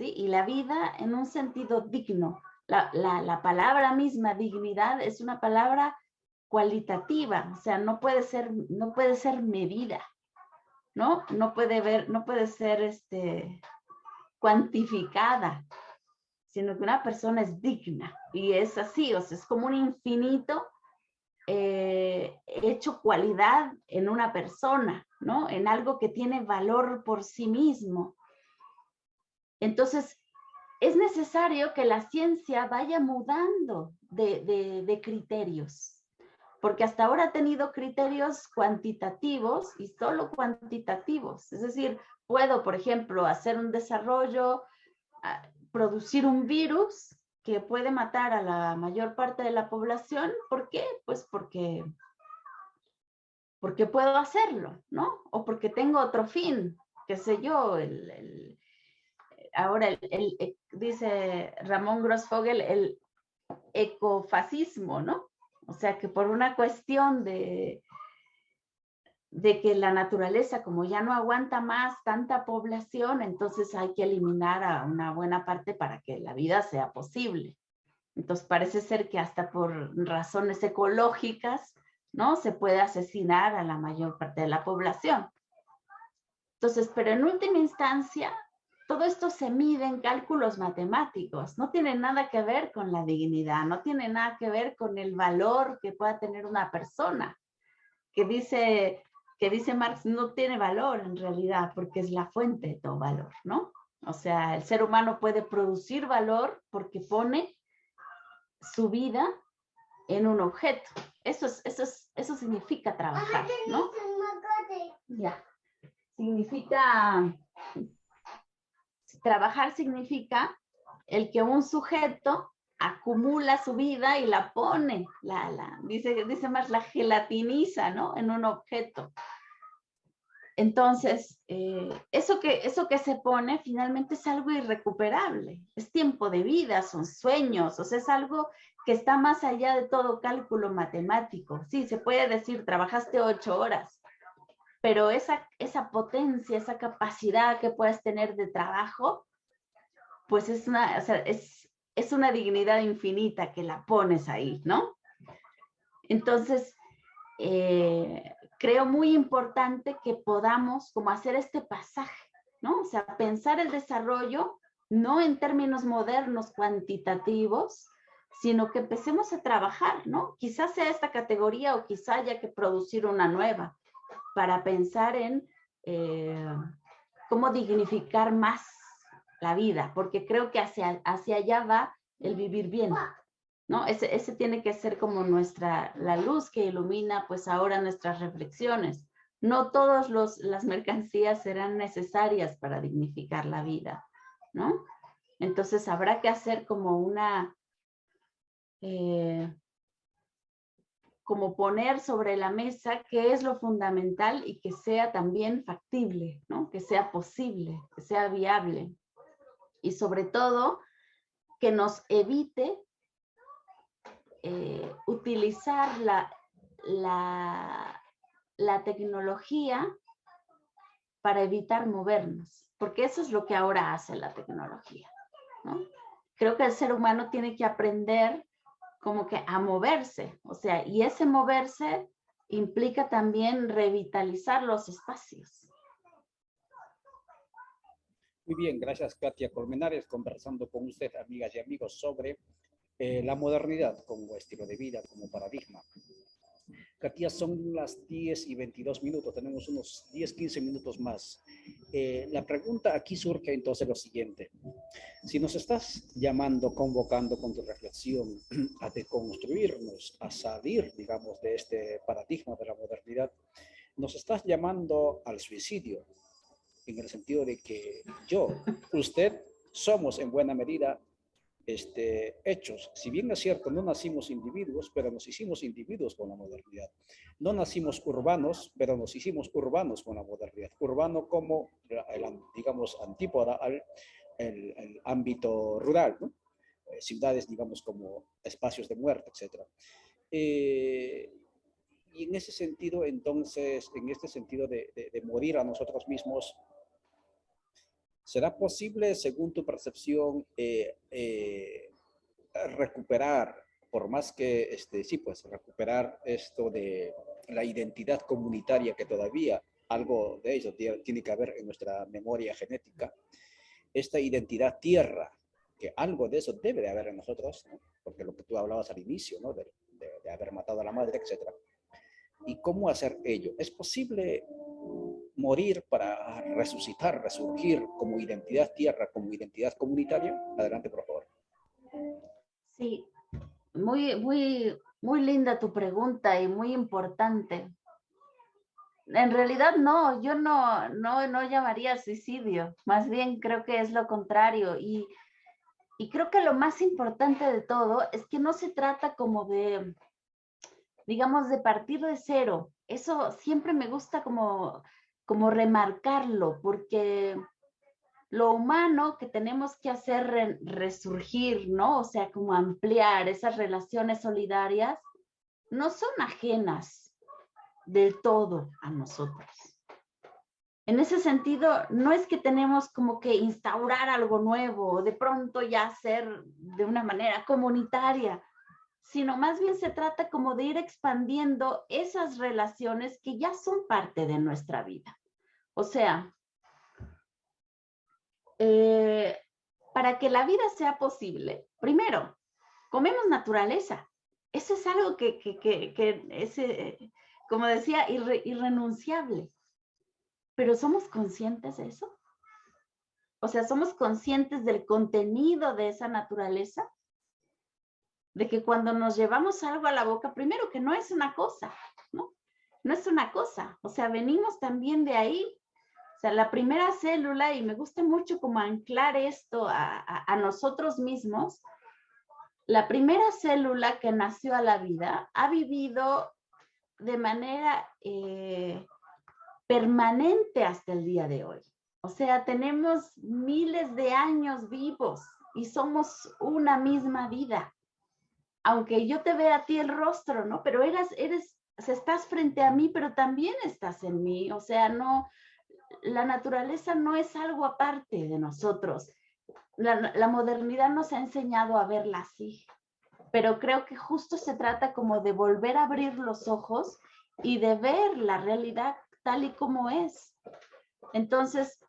[SPEAKER 1] Y la vida en un sentido digno. La, palabra misma, dignidad, es una palabra cualitativa, o sea, no puede ser, no puede ser medida, ¿no? No puede ver, no puede ser este, cuantificada, sino que una persona es digna y es así, o sea, es como un infinito eh, hecho cualidad en una persona, ¿no? En algo que tiene valor por sí mismo. Entonces, es necesario que la ciencia vaya mudando de, criterios, porque hasta ahora ha tenido criterios cuantitativos y solo cuantitativos. Es decir, puedo, por ejemplo, hacer un desarrollo, ah, producir un virus que puede matar a la mayor parte de la población. ¿Por qué? Pues porque, porque puedo hacerlo, ¿no? O porque tengo otro fin, qué sé yo, el ahora el, eh, dice Ramón Grossfogel, el ecofascismo, ¿no? O sea que por una cuestión de, de que la naturaleza, como ya no aguanta más tanta población, entonces hay que eliminar a una buena parte para que la vida sea posible. Entonces parece ser que hasta por razones ecológicas, ¿no? Se puede asesinar a la mayor parte de la población. Entonces, pero en última instancia, todo esto se mide en cálculos matemáticos, no tiene nada que ver con la dignidad, no tiene nada que ver con el valor que pueda tener una persona, que dice, que dice Marx no tiene valor en realidad, porque es la fuente de todo valor, ¿no? O sea, el ser humano puede producir valor porque pone su vida en un objeto. Eso, es, eso, es, eso significa trabajar, ¿no? Ya. Significa trabajar significa el que un sujeto acumula su vida y la pone, la, dice, dice más, la gelatiniza, ¿no? En un objeto. Entonces, eh, eso, que, eso que se pone finalmente es algo irrecuperable, es tiempo de vida, son sueños, o sea, es algo que está más allá de todo cálculo matemático. Sí, se puede decir, trabajaste ocho horas, pero esa, esa potencia, esa capacidad que puedes tener de trabajo, pues es una, es, es una dignidad infinita que la pones ahí, ¿no? Entonces, eh, creo muy importante que podamos como hacer este pasaje, ¿no? O sea, pensar el desarrollo no en términos modernos cuantitativos, sino que empecemos a trabajar, ¿no? Quizás sea esta categoría o quizá haya que producir una nueva, para pensar en eh, cómo dignificar más la vida, porque creo que hacia, hacia allá va el vivir bien, ¿no? Ese, ese tiene que ser como nuestra, la luz que ilumina pues ahora nuestras reflexiones. No todas las mercancías serán necesarias para dignificar la vida, ¿no? Entonces habrá que hacer como una, eh, como poner sobre la mesa qué es lo fundamental y que sea también factible, ¿no? que sea posible, que sea viable. Y sobre todo, que nos evite eh, utilizar la, la, tecnología para evitar movernos, porque eso es lo que ahora hace la tecnología. ¿no? Creo que el ser humano tiene que aprender como que a moverse, o sea, y ese moverse implica también revitalizar los espacios.
[SPEAKER 2] Muy bien, gracias Katia Colmenares, conversando con usted, amigas y amigos, sobre eh, la modernidad como estilo de vida, como paradigma. Katia, son las 10 y 22 minutos, tenemos unos 10, 15 minutos más. Eh, la pregunta aquí surge entonces lo siguiente. Si nos estás llamando, convocando con tu reflexión a deconstruirnos, a salir, digamos, de este paradigma de la modernidad, nos estás llamando al suicidio, en el sentido de que yo, usted, somos en buena medida este, hechos. Si bien es cierto, no nacimos individuos, pero nos hicimos individuos con la modernidad. No nacimos urbanos, pero nos hicimos urbanos con la modernidad. Urbano como, el, digamos, antípoda al ámbito rural, eh, ciudades, digamos, como espacios de muerte, etc. Eh, y en ese sentido, entonces, en este sentido de morir a nosotros mismos, ¿Será posible, según tu percepción, eh, eh, recuperar, por más que, este, sí, pues recuperar esto de la identidad comunitaria que todavía algo de eso tiene que haber en nuestra memoria genética, esta identidad tierra, que algo de eso debe de haber en nosotros, porque lo que tú hablabas al inicio, ¿no? de, de haber matado a la madre, etcétera. ¿Y cómo hacer ello? ¿Es posible morir para resucitar, resurgir como identidad tierra, como identidad comunitaria? Adelante, por favor.
[SPEAKER 1] Sí, muy, muy, muy linda tu pregunta y muy importante. En realidad no, yo no, no, no llamaría suicidio, más bien creo que es lo contrario y, y creo que lo más importante de todo es que no se trata como de, digamos, de partir de cero. Eso siempre me gusta como como remarcarlo, porque lo humano que tenemos que hacer resurgir, ¿no? O sea, como ampliar esas relaciones solidarias, no son ajenas del todo a nosotros. En ese sentido, no es que tenemos como que instaurar algo nuevo de pronto ya ser de una manera comunitaria, sino más bien se trata como de ir expandiendo esas relaciones que ya son parte de nuestra vida. O sea, eh, para que la vida sea posible, primero, comemos naturaleza. Eso es algo que, que, es, eh, como decía, irrenunciable. Pero ¿somos conscientes de eso? O sea, ¿somos conscientes del contenido de esa naturaleza? De que cuando nos llevamos algo a la boca, primero que no es una cosa, ¿no? No es una cosa. O sea, venimos también de ahí. O sea, la primera célula, y me gusta mucho como anclar esto a, nosotros mismos, la primera célula que nació a la vida ha vivido de manera eh, permanente hasta el día de hoy. O sea, tenemos miles de años vivos y somos una misma vida. Aunque yo te vea a ti el rostro, ¿no? Pero eres, eres, estás frente a mí, pero también estás en mí. O sea, no, la naturaleza no es algo aparte de nosotros. La, la modernidad nos ha enseñado a verla así, pero creo que justo se trata como de volver a abrir los ojos y de ver la realidad tal y como es. Entonces,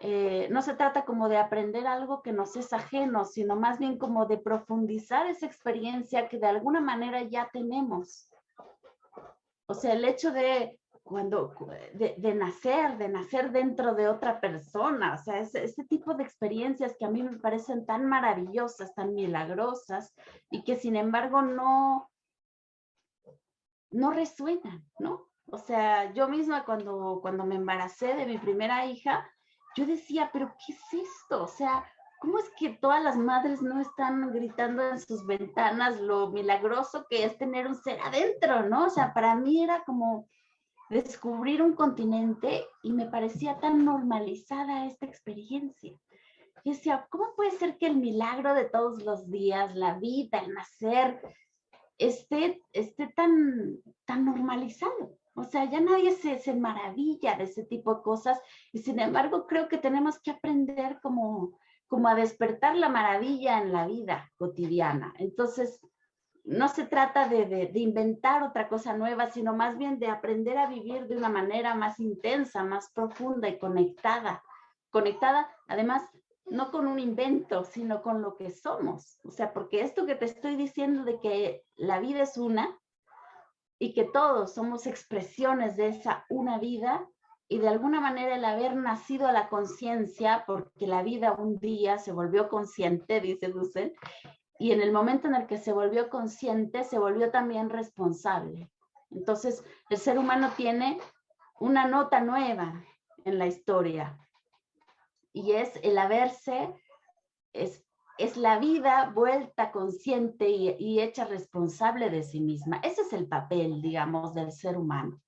[SPEAKER 1] eh, no se trata como de aprender algo que nos es ajeno, sino más bien como de profundizar esa experiencia que de alguna manera ya tenemos. O sea, el hecho de cuando de, nacer, de nacer dentro de otra persona, o sea, ese, ese, tipo de experiencias que a mí me parecen tan maravillosas, tan milagrosas y que sin embargo no, no resuenan, ¿no? O sea, yo misma cuando, cuando me embaracé de mi primera hija, yo decía, pero ¿qué es esto? O sea, ¿cómo es que todas las madres no están gritando en sus ventanas lo milagroso que es tener un ser adentro, ¿no? O sea, para mí era como descubrir un continente y me parecía tan normalizada esta experiencia. Yo decía, ¿cómo puede ser que el milagro de todos los días, la vida, el nacer, esté, esté tan, tan normalizado? O sea, ya nadie se, se, maravilla de ese tipo de cosas y sin embargo creo que tenemos que aprender como, como a despertar la maravilla en la vida cotidiana. Entonces, no se trata de, de, de, inventar otra cosa nueva, sino más bien de aprender a vivir de una manera más intensa, más profunda y conectada. Conectada, además, no con un invento, sino con lo que somos. O sea, porque esto que te estoy diciendo de que la vida es una, y que todos somos expresiones de esa una vida y de alguna manera el haber nacido a la conciencia, porque la vida un día se volvió consciente, dice Dussel, y en el momento en el que se volvió consciente, se volvió también responsable. Entonces, el ser humano tiene una nota nueva en la historia, y es el haberse es, es la vida vuelta consciente y, hecha responsable de sí misma. Ese es el papel, digamos, del ser humano.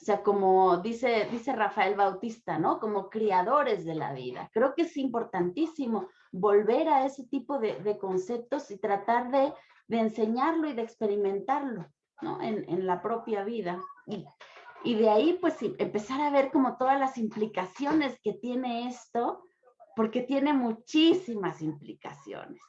[SPEAKER 1] O sea, como dice, dice Rafael Bautista, ¿no? Como criadores de la vida. Creo que es importantísimo volver a ese tipo de, conceptos y tratar de, enseñarlo y de experimentarlo, ¿no? En, en la propia vida. Y, y de ahí, pues, empezar a ver como todas las implicaciones que tiene esto porque tiene muchísimas implicaciones.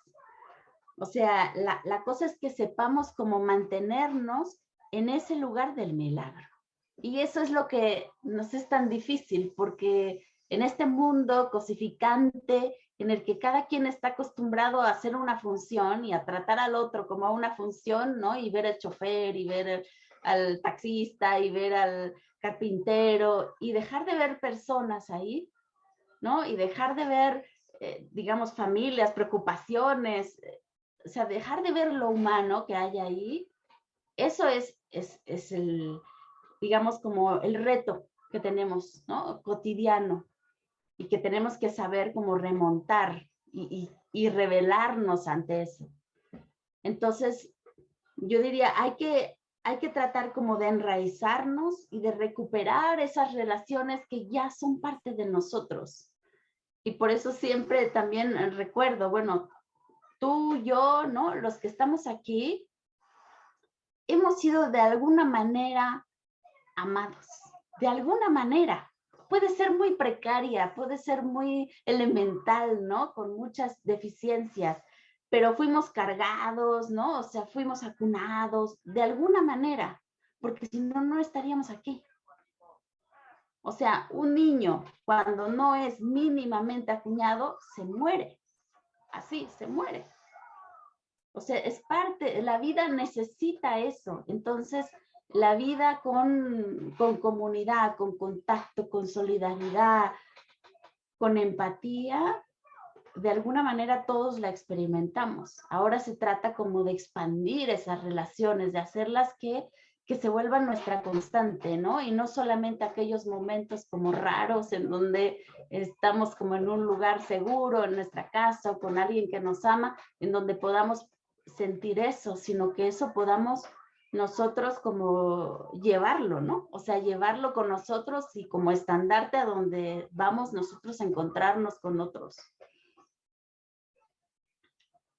[SPEAKER 1] O sea, la, cosa es que sepamos cómo mantenernos en ese lugar del milagro. Y eso es lo que nos es tan difícil, porque en este mundo cosificante, en el que cada quien está acostumbrado a hacer una función y a tratar al otro como una función, ¿no? Y ver al chofer y ver al taxista y ver al carpintero y dejar de ver personas ahí, ¿no? Y dejar de ver, eh, digamos, familias, preocupaciones, eh, o sea, dejar de ver lo humano que hay ahí, eso es, es, el, digamos, como el reto que tenemos, ¿no? Cotidiano y que tenemos que saber cómo remontar y, y revelarnos ante eso. Entonces, yo diría, hay que, hay que tratar como de enraizarnos y de recuperar esas relaciones que ya son parte de nosotros. Y por eso siempre también recuerdo, bueno, tú, yo, ¿no? Los que estamos aquí, hemos sido de alguna manera amados, de alguna manera. Puede ser muy precaria, puede ser muy elemental, ¿no? Con muchas deficiencias, pero fuimos cargados, ¿no? O sea, fuimos acunados de alguna manera, porque si no, no estaríamos aquí. O sea, un niño cuando no es mínimamente acuñado, se muere. Así, se muere. O sea, es parte, la vida necesita eso. Entonces, la vida con, con comunidad, con contacto, con solidaridad, con empatía, de alguna manera todos la experimentamos. Ahora se trata como de expandir esas relaciones, de hacerlas que, que se vuelvan nuestra constante, ¿no? Y no solamente aquellos momentos como raros en donde estamos como en un lugar seguro, en nuestra casa o con alguien que nos ama, en donde podamos sentir eso, sino que eso podamos nosotros como llevarlo, ¿no? O sea, llevarlo con nosotros y como estandarte a donde vamos nosotros a encontrarnos con otros.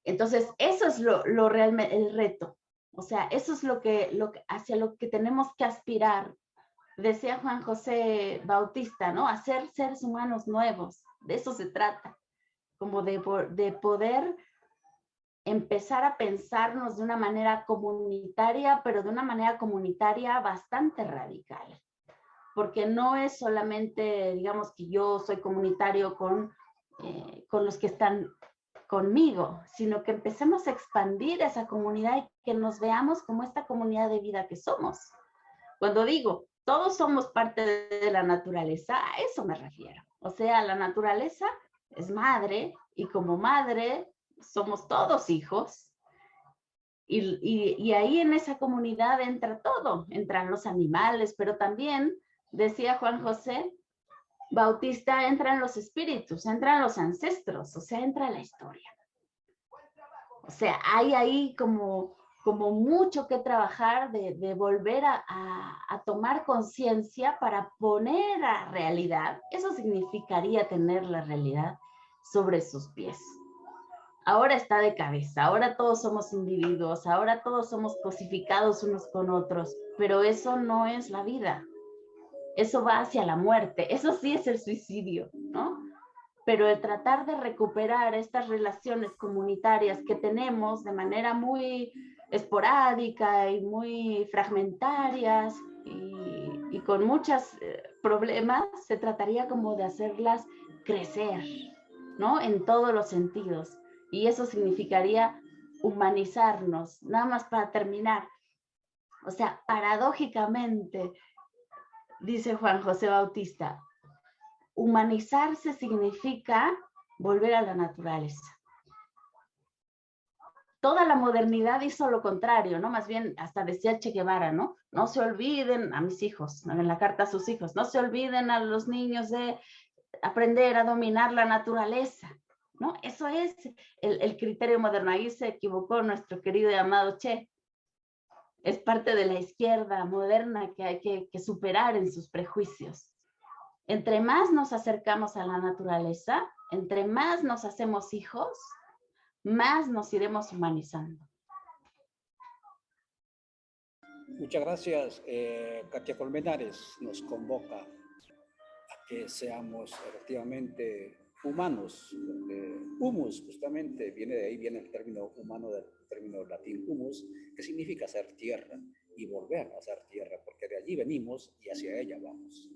[SPEAKER 1] Entonces, eso es lo, lo realmente el reto. O sea, eso es lo que, lo hacia lo que tenemos que aspirar. Decía Juan José Bautista, ¿no? Hacer seres humanos nuevos. De eso se trata. Como de, de poder empezar a pensarnos de una manera comunitaria, pero de una manera comunitaria bastante radical. Porque no es solamente, digamos, que yo soy comunitario con, eh, con los que están conmigo, sino que empecemos a expandir esa comunidad y que nos veamos como esta comunidad de vida que somos. Cuando digo, todos somos parte de la naturaleza, a eso me refiero. O sea, la naturaleza es madre y como madre somos todos hijos. Y, y, ahí en esa comunidad entra todo, entran los animales, pero también, decía Juan José Bautista, entran los espíritus, entran los ancestros, o sea, entra la historia. O sea, hay ahí como, como mucho que trabajar de, de volver a, a, a tomar conciencia para poner a realidad. Eso significaría tener la realidad sobre sus pies ahora está de cabeza, ahora todos somos individuos, ahora todos somos cosificados unos con otros, pero eso no es la vida. Eso va hacia la muerte, eso sí es el suicidio, ¿no? Pero el tratar de recuperar estas relaciones comunitarias que tenemos de manera muy esporádica y muy fragmentarias y, y con muchos eh, problemas, se trataría como de hacerlas crecer, ¿no? En todos los sentidos y eso significaría humanizarnos, nada más para terminar. O sea, paradójicamente, dice Juan José Bautista, humanizarse significa volver a la naturaleza. Toda la modernidad hizo lo contrario, ¿no? Más bien, hasta decía Che Guevara, ¿no? No se olviden a mis hijos, en la carta a sus hijos, no se olviden a los niños de aprender a dominar la naturaleza. ¿no? Eso es el, criterio moderno. Ahí se equivocó nuestro querido y amado Che. Es parte de la izquierda moderna que hay que, que superar en sus prejuicios. Entre más nos acercamos a la naturaleza, entre más nos hacemos hijos, más nos iremos humanizando.
[SPEAKER 2] Muchas gracias. Eh, Katia Colmenares nos convoca a que seamos efectivamente humanos, humus justamente viene de ahí, viene el término humano del término latín humus, que significa ser tierra y volver a ser tierra, porque de allí venimos y hacia ella vamos.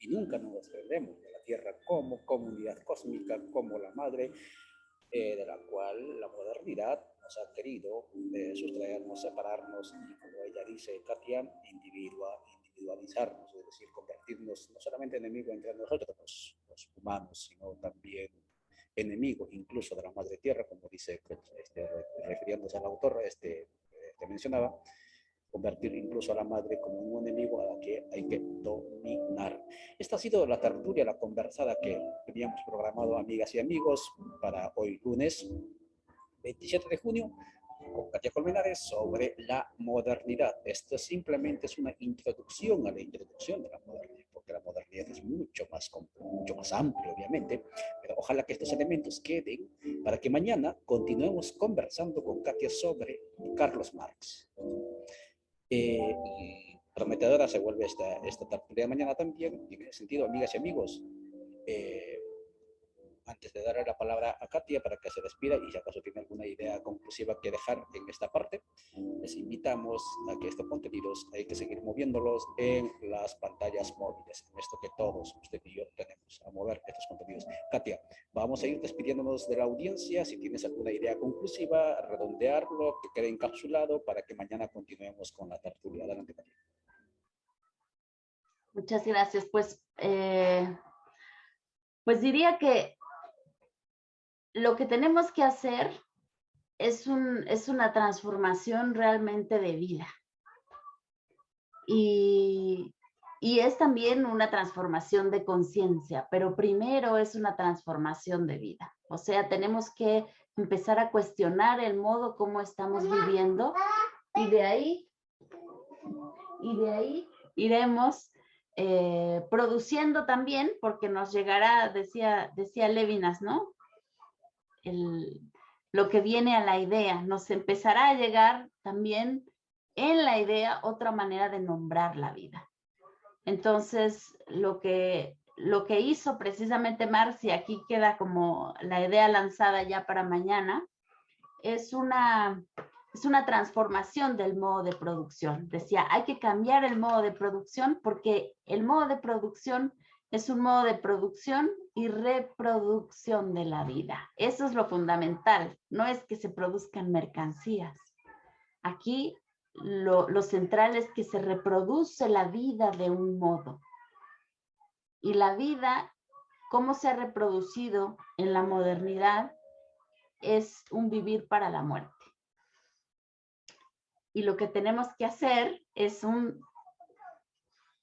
[SPEAKER 2] Y nunca nos desprendemos de la tierra como comunidad cósmica, como la madre, eh, de la cual la modernidad nos ha querido eh, sustraernos, separarnos y, como ella dice, Katia, individua, individualizarnos, es decir, convertirnos no solamente en enemigos entre nosotros, los humanos, sino también enemigos incluso de la madre tierra, como dice, este, refiriéndose al autor, este, este, mencionaba, convertir incluso a la madre como un enemigo a la que hay que dominar. Esta ha sido la tertulia, la conversada que teníamos programado, amigas y amigos, para hoy lunes 27 de junio con Katia Colmenares sobre la modernidad. Esto simplemente es una introducción a la introducción de la modernidad, porque la modernidad es mucho más, mucho más amplio, obviamente, pero ojalá que estos elementos queden para que mañana continuemos conversando con Katia sobre Carlos Marx. Eh, prometedora se vuelve esta, esta tarde de mañana también. Y en ese sentido, amigas y amigos, eh, antes de darle la palabra a Katia para que se despida y si acaso tiene alguna idea conclusiva que dejar en esta parte, les invitamos a que estos contenidos hay que seguir moviéndolos en las pantallas móviles, en esto que todos usted y yo tenemos, a mover estos contenidos. Katia, vamos a ir despidiéndonos de la audiencia. Si tienes alguna idea conclusiva, redondearlo, que quede encapsulado para que mañana continuemos con la tertulia. Adelante, Katia.
[SPEAKER 1] Muchas gracias. Pues, eh, pues diría que lo que tenemos que hacer es, un, es una transformación realmente de vida. Y, y es también una transformación de conciencia, pero primero es una transformación de vida. O sea, tenemos que empezar a cuestionar el modo como estamos viviendo y de ahí, y de ahí iremos eh, produciendo también, porque nos llegará, decía, decía Levinas, ¿no? Lo que viene a la idea. Nos empezará a llegar también en la idea otra manera de nombrar la vida. Entonces, lo que, lo que hizo precisamente Marcia, aquí queda como la idea lanzada ya para mañana, es una, es una transformación del modo de producción. Decía, hay que cambiar el modo de producción porque el modo de producción es un modo de producción y reproducción de la vida. Eso es lo fundamental, no es que se produzcan mercancías. Aquí lo, central es que se reproduce la vida de un modo. Y la vida, cómo se ha reproducido en la modernidad, es un vivir para la muerte. Y lo que tenemos que hacer es un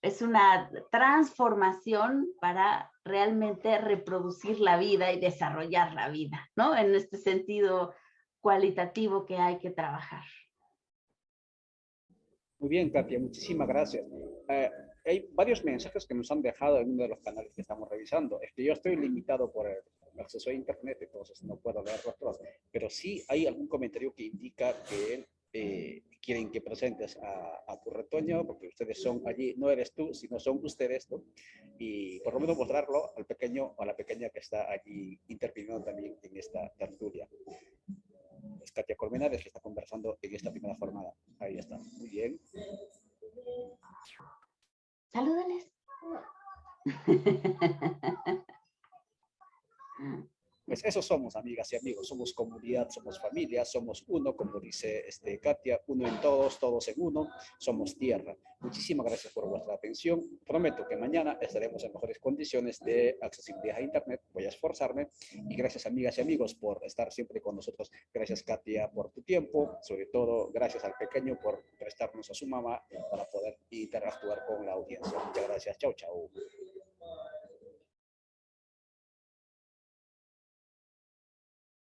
[SPEAKER 1] es una transformación para realmente reproducir la vida y desarrollar la vida, ¿no? En este sentido cualitativo que hay que trabajar.
[SPEAKER 2] Muy bien, Katia, muchísimas gracias. Eh, hay varios mensajes que nos han dejado en uno de los canales que estamos revisando. Es que yo estoy limitado por el acceso a internet, entonces no puedo leerlos todos, pero sí hay algún comentario que indica que eh, quieren que presentes a, tu retoño, porque ustedes son allí, no eres tú, sino son ustedes, ¿no? Y por lo menos mostrarlo al pequeño o a la pequeña que está allí interviniendo también en esta tertulia. Es Katia Colmenares que está conversando en esta primera jornada. Ahí está, muy bien.
[SPEAKER 1] Salúdales.
[SPEAKER 2] Pues eso somos, amigas y amigos, somos comunidad, somos familia, somos uno, como dice este Katia, uno en todos, todos en uno, somos tierra. Muchísimas gracias por vuestra atención. Prometo que mañana estaremos en mejores condiciones de accesibilidad a Internet. Voy a esforzarme. Y gracias, amigas y amigos, por estar siempre con nosotros. Gracias, Katia, por tu tiempo. Sobre todo, gracias al pequeño por prestarnos a su mamá para poder interactuar con la audiencia. Muchas gracias. Chao, chao.